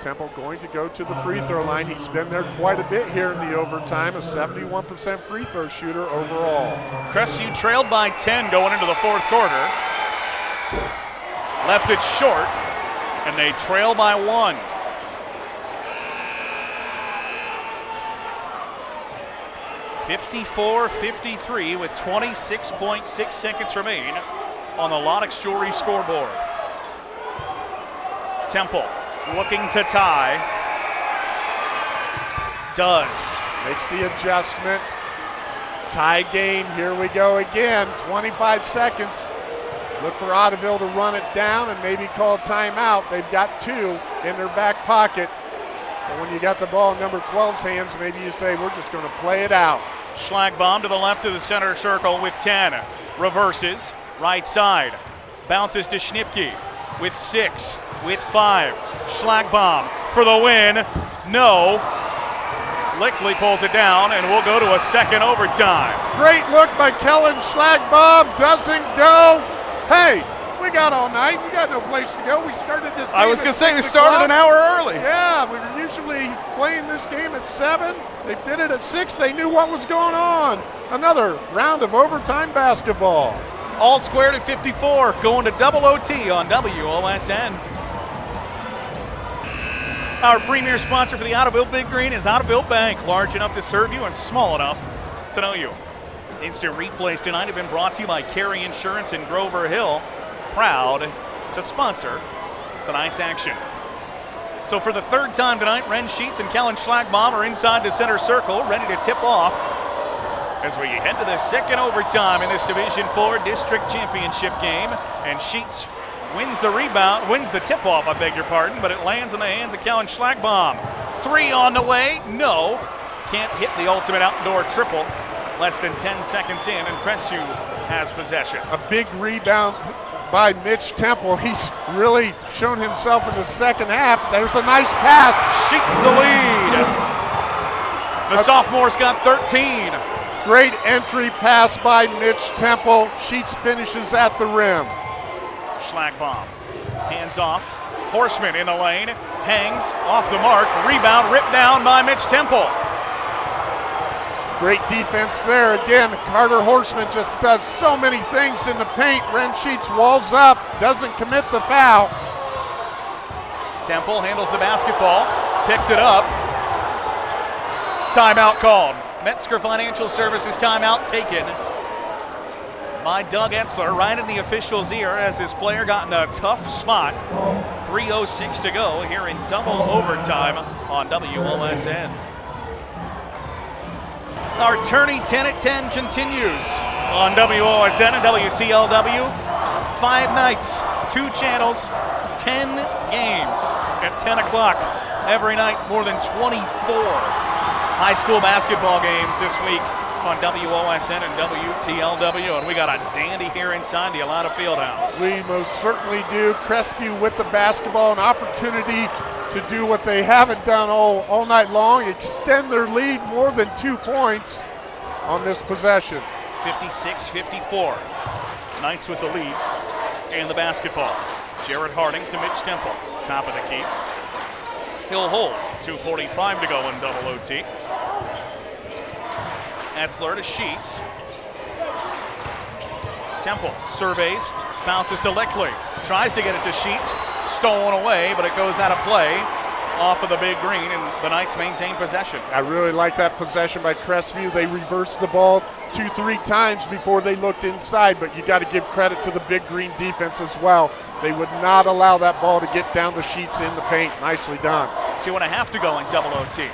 Temple going to go to the free throw line. He's been there quite a bit here in the overtime, a 71% free throw shooter overall. Crestview trailed by 10 going into the fourth quarter. Left it short, and they trail by one. Fifty-four, fifty-three with 26.6 seconds remain on the Loudix Jewelry scoreboard. Temple looking to tie. Does. Makes the adjustment. Tie game. Here we go again. 25 seconds. Look for Ottoville to run it down and maybe call timeout. They've got two in their back pocket. But when you got the ball in number 12's hands, maybe you say, we're just going to play it out. Schlagbaum to the left of the center circle with 10. Reverses. Right side. Bounces to Schnipke with six, with five. Schlagbaum for the win. No. Lickley pulls it down, and we'll go to a second overtime. Great look by Kellen Schlagbaum. Doesn't go. Hey, We got all night. We got no place to go. We started this. I was going to say we started an hour early. Yeah, we were usually playing this game at seven. They did it at six. They knew what was going on. Another round of overtime basketball. All squared at 54, going to double OT on WOSN. Our premier sponsor for the Ottoville Big Green is Ottoville Bank, large enough to serve you and small enough to know you. Instant replays tonight have been brought to you by Carey Insurance in Grover Hill, proud to sponsor tonight's action. So for the third time tonight, Brent Sheets and Kellen Schlagbaum are inside the center circle, ready to tip off as we head to the second overtime in this Division Four District Championship game. And Sheets wins the rebound, wins the tip-off, I beg your pardon, but it lands in the hands of Kellen Schlagbaum. Three on the way, no. Can't hit the ultimate outdoor triple. Less than 10 seconds in, and Crestview has possession. A big rebound by Mitch Temple. He's really shown himself in the second half. There's a nice pass. Sheets the lead. The sophomore's got 13. Great entry pass by Mitch Temple. Sheets finishes at the rim. Schlagbaum. Hands off. Horseman in the lane. Hangs off the mark. Rebound ripped down by Mitch Temple. Great defense there. Again, Carter Horseman just does so many things in the paint. Brent Sheets walls up, doesn't commit the foul. Temple handles the basketball, picked it up. Timeout called. Metzger Financial Services timeout taken by Doug Etzler right in the official's ear as his player got in a tough spot. 3.06 to go here in double overtime on WOSN. Our tourney 10 at 10 continues on WOSN and WTLW. Five nights, two channels, 10 games at 10 o'clock every night, more than 24 high school basketball games this week on WOSN and WTLW, and we got a dandy here inside the Elida Fieldhouse. We most certainly do. Crestview with the basketball, an opportunity to do what they haven't done all, all night long, extend their lead more than two points on this possession. 56-54. Knights with the lead and the basketball. Jared Harding to Mitch Temple, top of the key. He'll hold. 2.45 to go in double OT. Etzler to Sheets. Temple surveys, bounces to Lickley. Tries to get it to Sheets. Stolen away, but it goes out of play off of the big green, and the Knights maintain possession. I really like that possession by Crestview. They reversed the ball two, three times before they looked inside, but you got to give credit to the big green defense as well. They would not allow that ball to get down the sheets in the paint. Nicely done. Two and a half to go in double OT.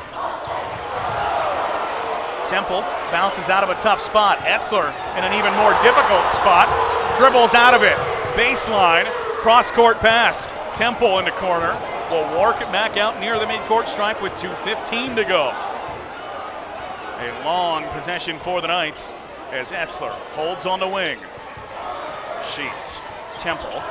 Temple bounces out of a tough spot. Etzler in an even more difficult spot. Dribbles out of it. Baseline. Cross court pass. Temple in the corner. Will work it back out near the midcourt stripe with 2.15 to go. A long possession for the Knights as Etzler holds on the wing. Sheets. Temple.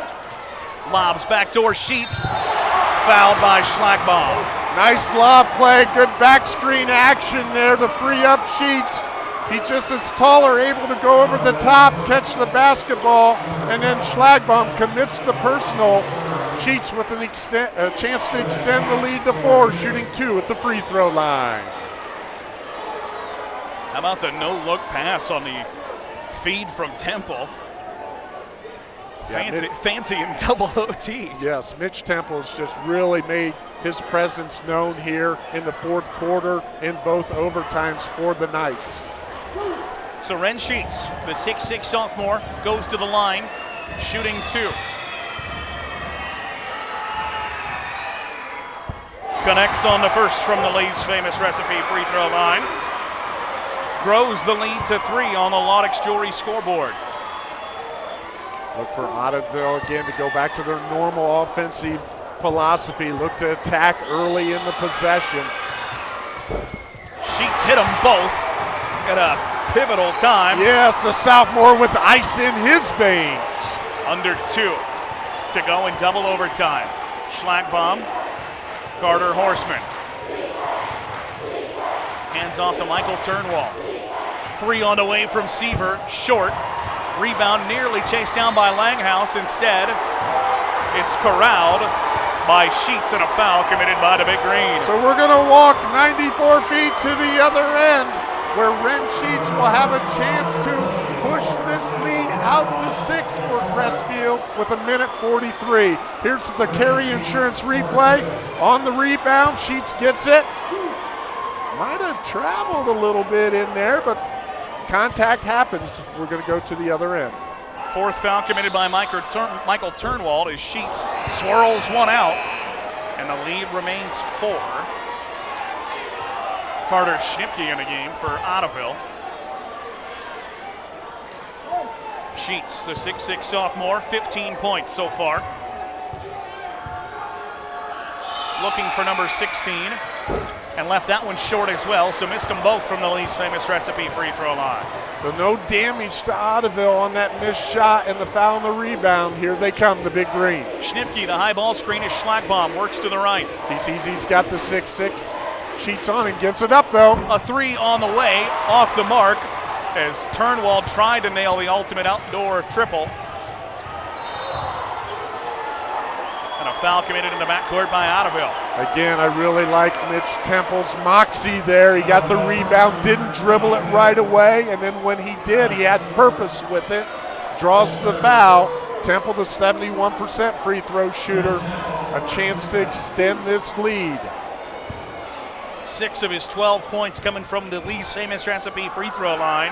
Lobs backdoor Sheets. Fouled by Schlagbaum. Nice lob play, good back screen action there to free up Sheets. He just is taller, able to go over the top, catch the basketball, and then Schlagbaum commits the personal. Sheets with an extent, a chance to extend the lead to four, shooting two at the free throw line. How about the no-look pass on the feed from Temple? Fancy, yeah, fancy in double OT. Yes, Mitch Temple's just really made his presence known here in the fourth quarter in both overtimes for the Knights. So Brent Sheets, the 6'6 sophomore, goes to the line, shooting two. Connects on the first from the Lee's famous recipe free throw line. Grows the lead to three on the Loudix Jewelry scoreboard. Look for Ottoville again to go back to their normal offensive philosophy. Look to attack early in the possession. Sheets hit them both at a pivotal time. Yes, a sophomore with ice in his veins. Under two to go in double overtime. Schlagbaum, Carter Horseman. Hands off to Michael Turnwald. Three on the way from Seaver, short. Rebound nearly chased down by Langhouse. Instead, it's corralled by Sheets and a foul committed by the Big Green. So we're going to walk 94 feet to the other end where Brent Sheets will have a chance to push this lead out to six for Crestview with a minute 43. Here's the Carey insurance replay. On the rebound, Sheets gets it. Might have traveled a little bit in there, but contact happens. We're going to go to the other end. Fourth foul committed by Michael, Turn- Michael Turnwald as Sheets swirls one out, and the lead remains four. Carter Schnipke in the game for Ottoville. Sheets, the 6'6 sophomore, 15 points so far. Looking for number 16 and left that one short as well, so missed them both from the Lee's famous recipe free throw line. So no damage to Ottoville on that missed shot and the foul and the rebound. Here they come, the big green. Schnipke, the high ball screen is Schlagbaum, works to the right. He sees he's got the 6-6. Sheets on and gets it up though. A three on the way, off the mark, as Turnwald tried to nail the ultimate outdoor triple. And a foul committed in the backcourt by Ottoville. Again, I really like Mitch Temple's moxie there. He got the rebound, didn't dribble it right away, and then when he did, he had purpose with it. Draws the foul. Temple, the 71% free throw shooter, a chance to extend this lead. Six of his 12 points coming from the Lee's famous recipe free throw line.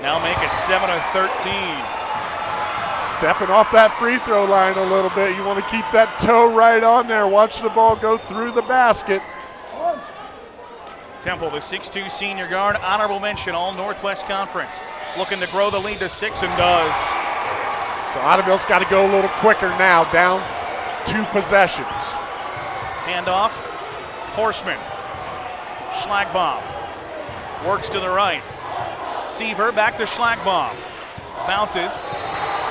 Now make it 7 of 13. Stepping off that free throw line a little bit. You want to keep that toe right on there. Watch the ball go through the basket. Temple, the 6'2 senior guard, honorable mention, all Northwest Conference. Looking to grow the lead to six and does. So Ottoville's got to go a little quicker now, down two possessions. Handoff, Horseman, Schlagbaum works to the right. Seaver back to Schlagbaum. Bounces.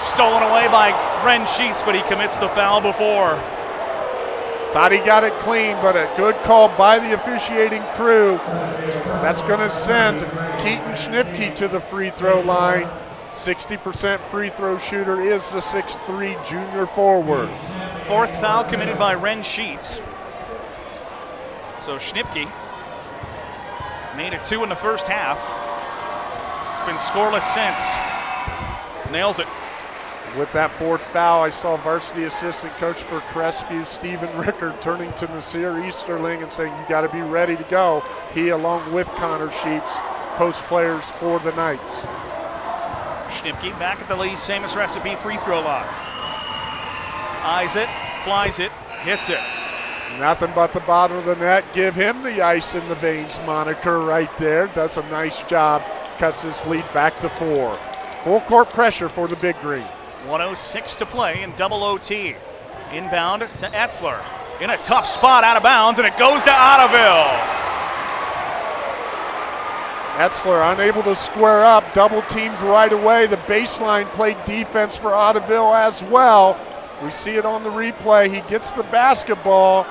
Stolen away by Brent Sheets, but he commits the foul before. Thought he got it clean, but a good call by the officiating crew. That's going to send Keaton Schnipke to the free throw line. 60% free throw shooter is the 6'3 junior forward. Fourth foul committed by Brent Sheets. So Schnipke made it two in the first half. Been scoreless since. Nails it. With that fourth foul, I saw varsity assistant coach for Crestview, Stephen Rickard, turning to Nasir Easterling and saying, You got to be ready to go. He, along with Connor Sheets, post players for the Knights. Schnipke back at the Lee's famous recipe free throw line. Eyes it, flies it, hits it. Nothing but the bottom of the net. Give him the ice in the veins moniker right there. Does a nice job. Cuts this lead back to four. Full court pressure for the Big Green. 106 to play in double OT. Inbound to Etzler. In a tough spot out of bounds, and it goes to Ottoville. Etzler unable to square up, double teamed right away. The baseline played defense for Ottoville as well. We see it on the replay. He gets the basketball.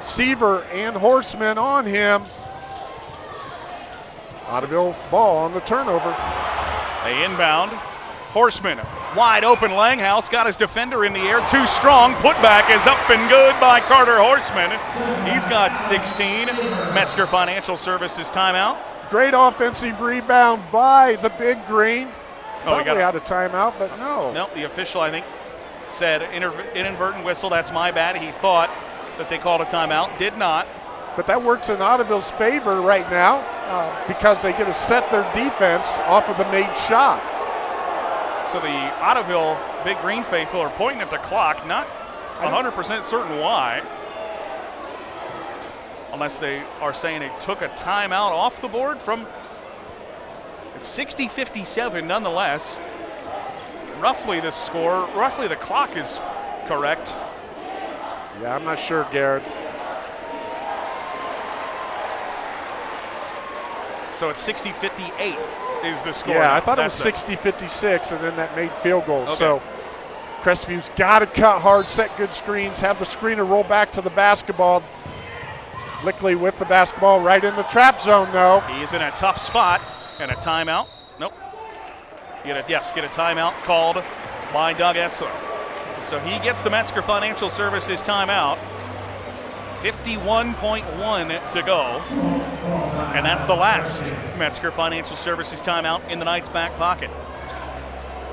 Seaver and Horseman on him. Ottoville ball on the turnover. They inbound. Horseman, wide open. Langhouse got his defender in the air. Too strong. Putback is up and good by Carter Horseman. He's got 16. Metzger Financial Services timeout. Great offensive rebound by the Big Green. Oh, we got had a timeout, but no. Nope, the official, I think, said inadvertent whistle. That's my bad. He thought that they called a timeout. Did not. But that works in Ottoville's favor right now uh, because they get to set their defense off of the made shot. So the Ottoville Big Green faithful are pointing at the clock, not 100% certain why. Unless they are saying it took a timeout off the board from. It's 60 57 nonetheless. Roughly the score, roughly the clock is correct. Yeah, I'm not sure, Garrett. So it's 60 58 is the score. Yeah. I thought it was 60 56, and then that made field goal. Okay. So Crestview's got to cut hard, set good screens, have the screener roll back to the basketball. Lickley with the basketball right in the trap zone, though. He's in a tough spot and a timeout. Nope. Get a, yes, get a timeout called by Doug Etzler. So he gets the Metzger Financial Services timeout. 51.1 to go. And that's the last Metzger Financial Services timeout in the Knights' back pocket.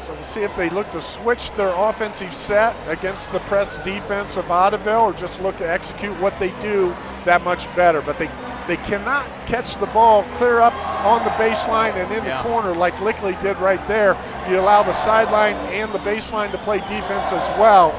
So we'll see if they look to switch their offensive set against the press defense of Ottoville or just look to execute what they do that much better. But they, they cannot catch the ball clear up on the baseline and in yeah. the corner like Lickley did right there. You allow the sideline and the baseline to play defense as well.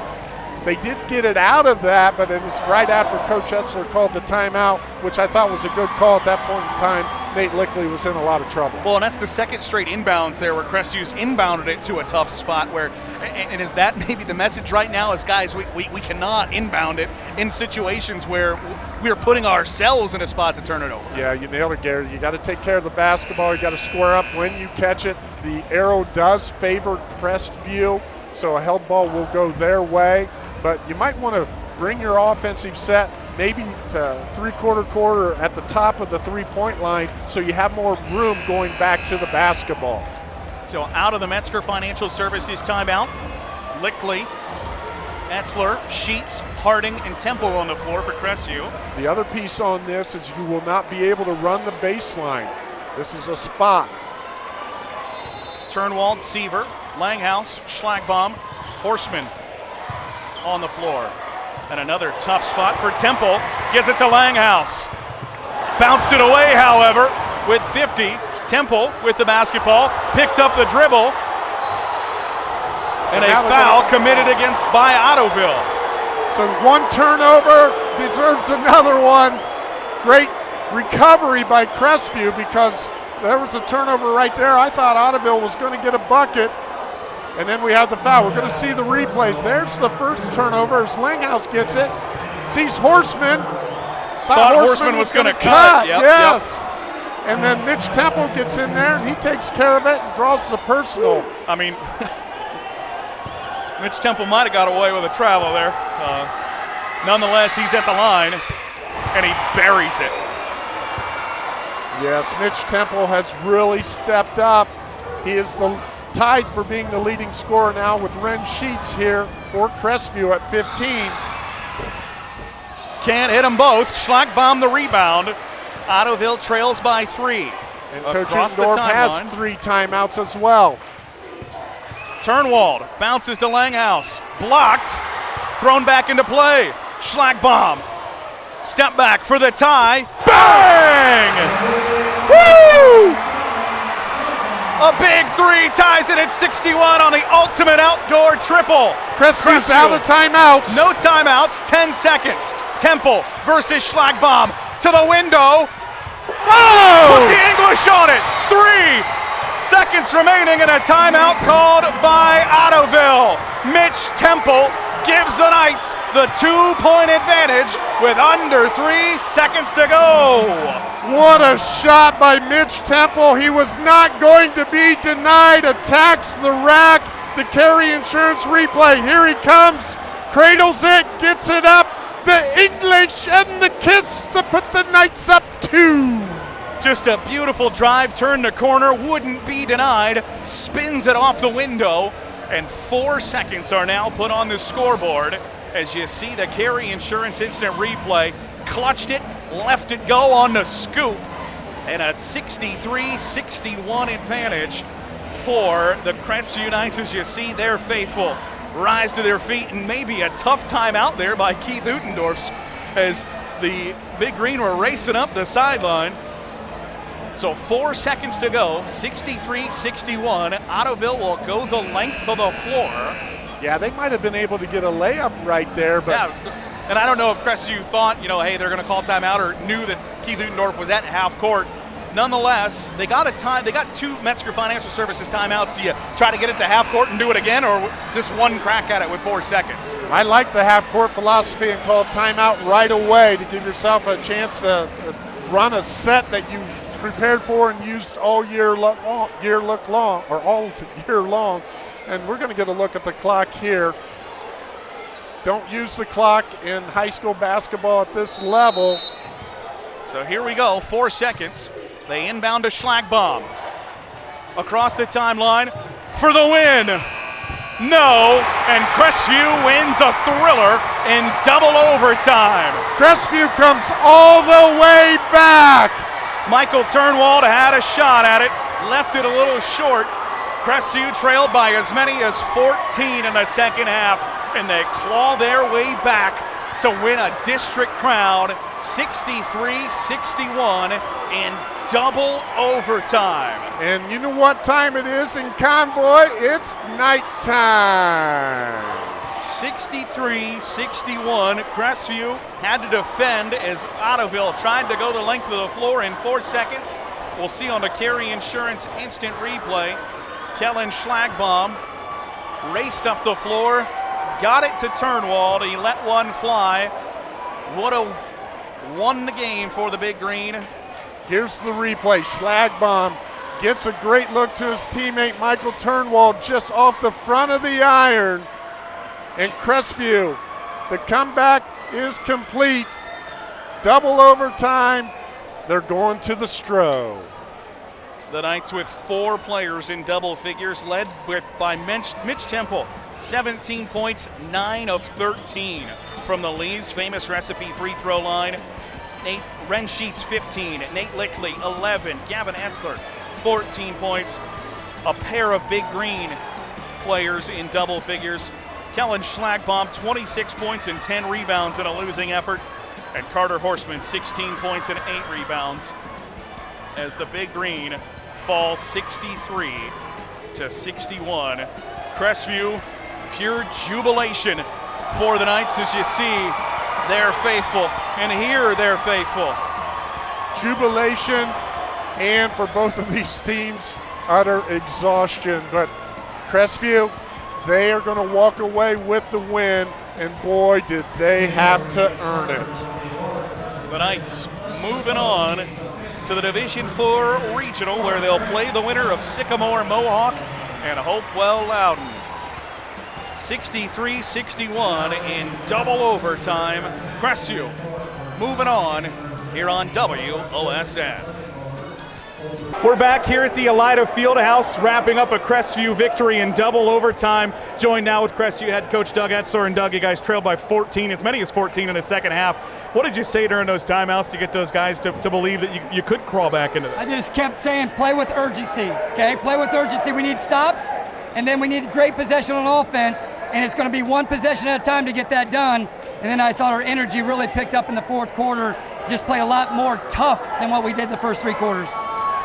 They did get it out of that, but it was right after Coach Etzler called the timeout, which I thought was a good call at that point in time. Nate Lickley was in a lot of trouble. Well, and that's the second straight inbounds there where Crestview's inbounded it to a tough spot where, and is that maybe the message right now is, guys, we, we, we cannot inbound it in situations where we're putting ourselves in a spot to turn it over. Yeah, you nailed it, Gary. You got to take care of the basketball. You got to square up when you catch it. The arrow does favor Crestview, so a held ball will go their way but you might want to bring your offensive set maybe to three-quarter quarter at the top of the three-point line so you have more room going back to the basketball. So out of the Metzger Financial Services timeout, Lickley, Etzler, Sheets, Harding, and Temple on the floor for Crestview. The other piece on this is you will not be able to run the baseline. This is a spot. Turnwald, Seaver, Langhouse, Schlagbaum, Horseman, on the floor. And another tough spot for Temple. Gives it to Langhouse. Bounced it away, however, with 50. Temple with the basketball. Picked up the dribble. And a foul committed against by Ottoville. So one turnover deserves another one. Great recovery by Crestview because there was a turnover right there. I thought Ottoville was going to get a bucket. And then we have the foul. We're going to see the replay. There's the first turnover as Langhouse gets it. Sees Horseman. Thought, Thought Horseman, was, was going to cut. cut. Yep, yes. Yep. And then Mitch Temple gets in there and he takes care of it and draws the personal. I mean, Mitch Temple might have got away with a travel there. Uh, nonetheless, he's at the line and he buries it. Yes, Mitch Temple has really stepped up. He is the tied for being the leading scorer now with Brent Sheets here for Crestview at 15. Can't hit them both. Schlagbaum the rebound. Ottoville trails by three. And Coach Endorf has three timeouts as well. Turnwald bounces to Langhouse. Blocked. Thrown back into play. Schlagbaum. Step back for the tie. Bang! A big three ties it at 61 on the ultimate outdoor triple. Crestview's out of timeouts. No timeouts, 10 seconds. Temple versus Schlagbaum to the window. Oh! Put the English on it. Three seconds remaining and a timeout called by Ottoville. Mitch Temple gives the Knights the two-point advantage with under three seconds to go. What a shot by Mitch Temple. He was not going to be denied. Attacks the rack. The Carey insurance replay. Here he comes. Cradles it. Gets it up. The English and the kiss to put the Knights up two. Just a beautiful drive, turn the corner, wouldn't be denied, spins it off the window, and four seconds are now put on the scoreboard as you see the Carey insurance instant replay. Clutched it, left it go on the scoop, and a 63 61 advantage for the Crest Knights as you see their faithful rise to their feet and maybe a tough time out there by Keith Utendorf as the Big Green were racing up the sideline. So four seconds to go, 63-61. Ottoville will go the length of the floor. Yeah, they might have been able to get a layup right there, but yeah, and I don't know if Crestview thought, you know, hey, they're going to call timeout or knew that Keith Utendorf was at half court. Nonetheless, they got a time. They got two Metzger Financial Services timeouts. Do you try to get it to half court and do it again, or just one crack at it with four seconds? I like the half court philosophy and call timeout right away to give yourself a chance to run a set that you've prepared for and used all year long, year look long or all year long. And we're going to get a look at the clock here. Don't use the clock in high school basketball at this level. So here we go, four seconds. They inbound to Schlagbaum. Across the timeline, for the win. No, and Crestview wins a thriller in double overtime. Crestview comes all the way back. Michael Turnwald had a shot at it, left it a little short. Crestview trailed by as many as 14 in the second half, and they claw their way back to win a district crown 63-61 in double overtime. And you know what time it is in Convoy? It's nighttime. 63-61. Crestview had to defend as Ottoville tried to go the length of the floor in four seconds. We'll see on the Carey Insurance instant replay. Kellen Schlagbaum raced up the floor, got it to Turnwald. He let one fly. Would have won the game for the Big Green. Here's the replay. Schlagbaum gets a great look to his teammate Michael Turnwald just off the front of the iron. And Crestview, the comeback is complete. Double overtime. They're going to the Stroh. The Knights with four players in double figures, led with by Mitch, Mitch Temple, 17 points, 9 of 13 from the Lee's famous recipe free throw line. Nate Rensheets 15, Nate Lickley 11, Gavin Etzler 14 points. A pair of Big Green players in double figures. Kellen Schlagbaum 26 points and 10 rebounds in a losing effort. And Carter Horseman 16 points and 8 rebounds as the Big Green falls 63 to 61. Crestview, pure jubilation for the Knights as you see they're faithful and here they're faithful. Jubilation and for both of these teams, utter exhaustion. But Crestview, they are going to walk away with the win, and boy, did they have to earn it. The Knights moving on to the Division Four Regional, where they'll play the winner of Sycamore Mohawk and Hopewell Loudon. 63-61 in double overtime. Crestview moving on here on WOSN. We're back here at the Elida Fieldhouse, wrapping up a Crestview victory in double overtime. Joined now with Crestview head coach Doug Etzler. And Doug, you guys trailed by 14, as many as 14 in the second half. What did you say during those timeouts to get those guys to, to believe that you, you could crawl back into this? I just kept saying, play with urgency, okay? Play with urgency. We need stops, and then we need great possession on offense, and it's going to be one possession at a time to get that done. And then I thought our energy really picked up in the fourth quarter, just play a lot more tough than what we did the first three quarters.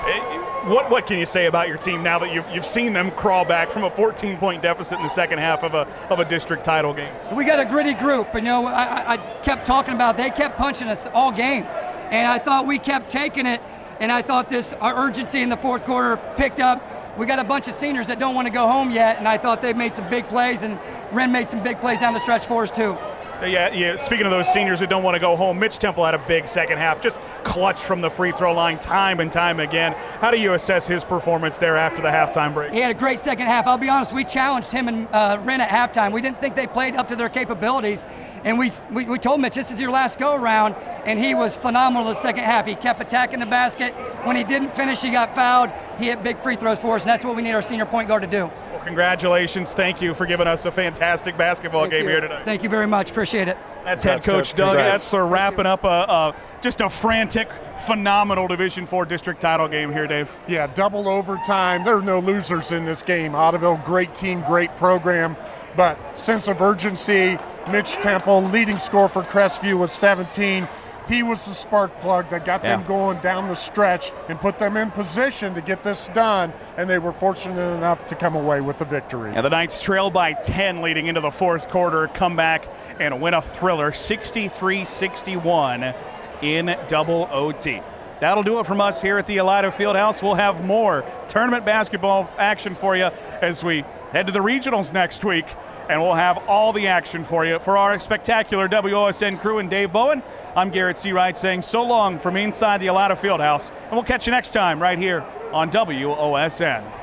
What, what can you say about your team now that you've, you've seen them crawl back from a 14 point deficit in the second half of a, of a district title game? We got a gritty group, you know, I, I kept talking about they kept punching us all game, and I thought we kept taking it, and I thought this our urgency in the fourth quarter picked up. We got a bunch of seniors that don't want to go home yet, and I thought they made some big plays, and Ren made some big plays down the stretch for us too. Yeah, yeah. Speaking of those seniors who don't want to go home, Mitch Temple had a big second half, just clutch from the free throw line time and time again. How do you assess his performance there after the halftime break? He had a great second half. I'll be honest, we challenged him and uh, Ren at halftime. We didn't think they played up to their capabilities, and we, we, we told Mitch this is your last go around, and he was phenomenal in the second half. He kept attacking the basket. When he didn't finish, he got fouled. He hit big free throws for us, and that's what we need our senior point guard to do. Well, congratulations. Thank you for giving us a fantastic basketball Thank game you. here tonight. Thank you very much. Appreciate it. That's head coach Doug Congrats. Etzler wrapping up a, a just a frantic, phenomenal Division Four district title game here, Dave. Yeah, double overtime. There are no losers in this game. Ottoville, great team, great program, but sense of urgency. Mitch Temple, leading score for Crestview was 17. He was the spark plug that got them going down the stretch and put them in position to get this done, and they were fortunate enough to come away with the victory. And the Knights trail by 10 leading into the fourth quarter, come back and win a thriller 63 61 in double OT. That'll do it from us here at the Elida Fieldhouse. We'll have more tournament basketball action for you as we head to the regionals next week. And we'll have all the action for you. For our spectacular WOSN crew and Dave Bowen, I'm Garrett Seawright saying so long from inside the Elida Fieldhouse. And we'll catch you next time right here on WOSN.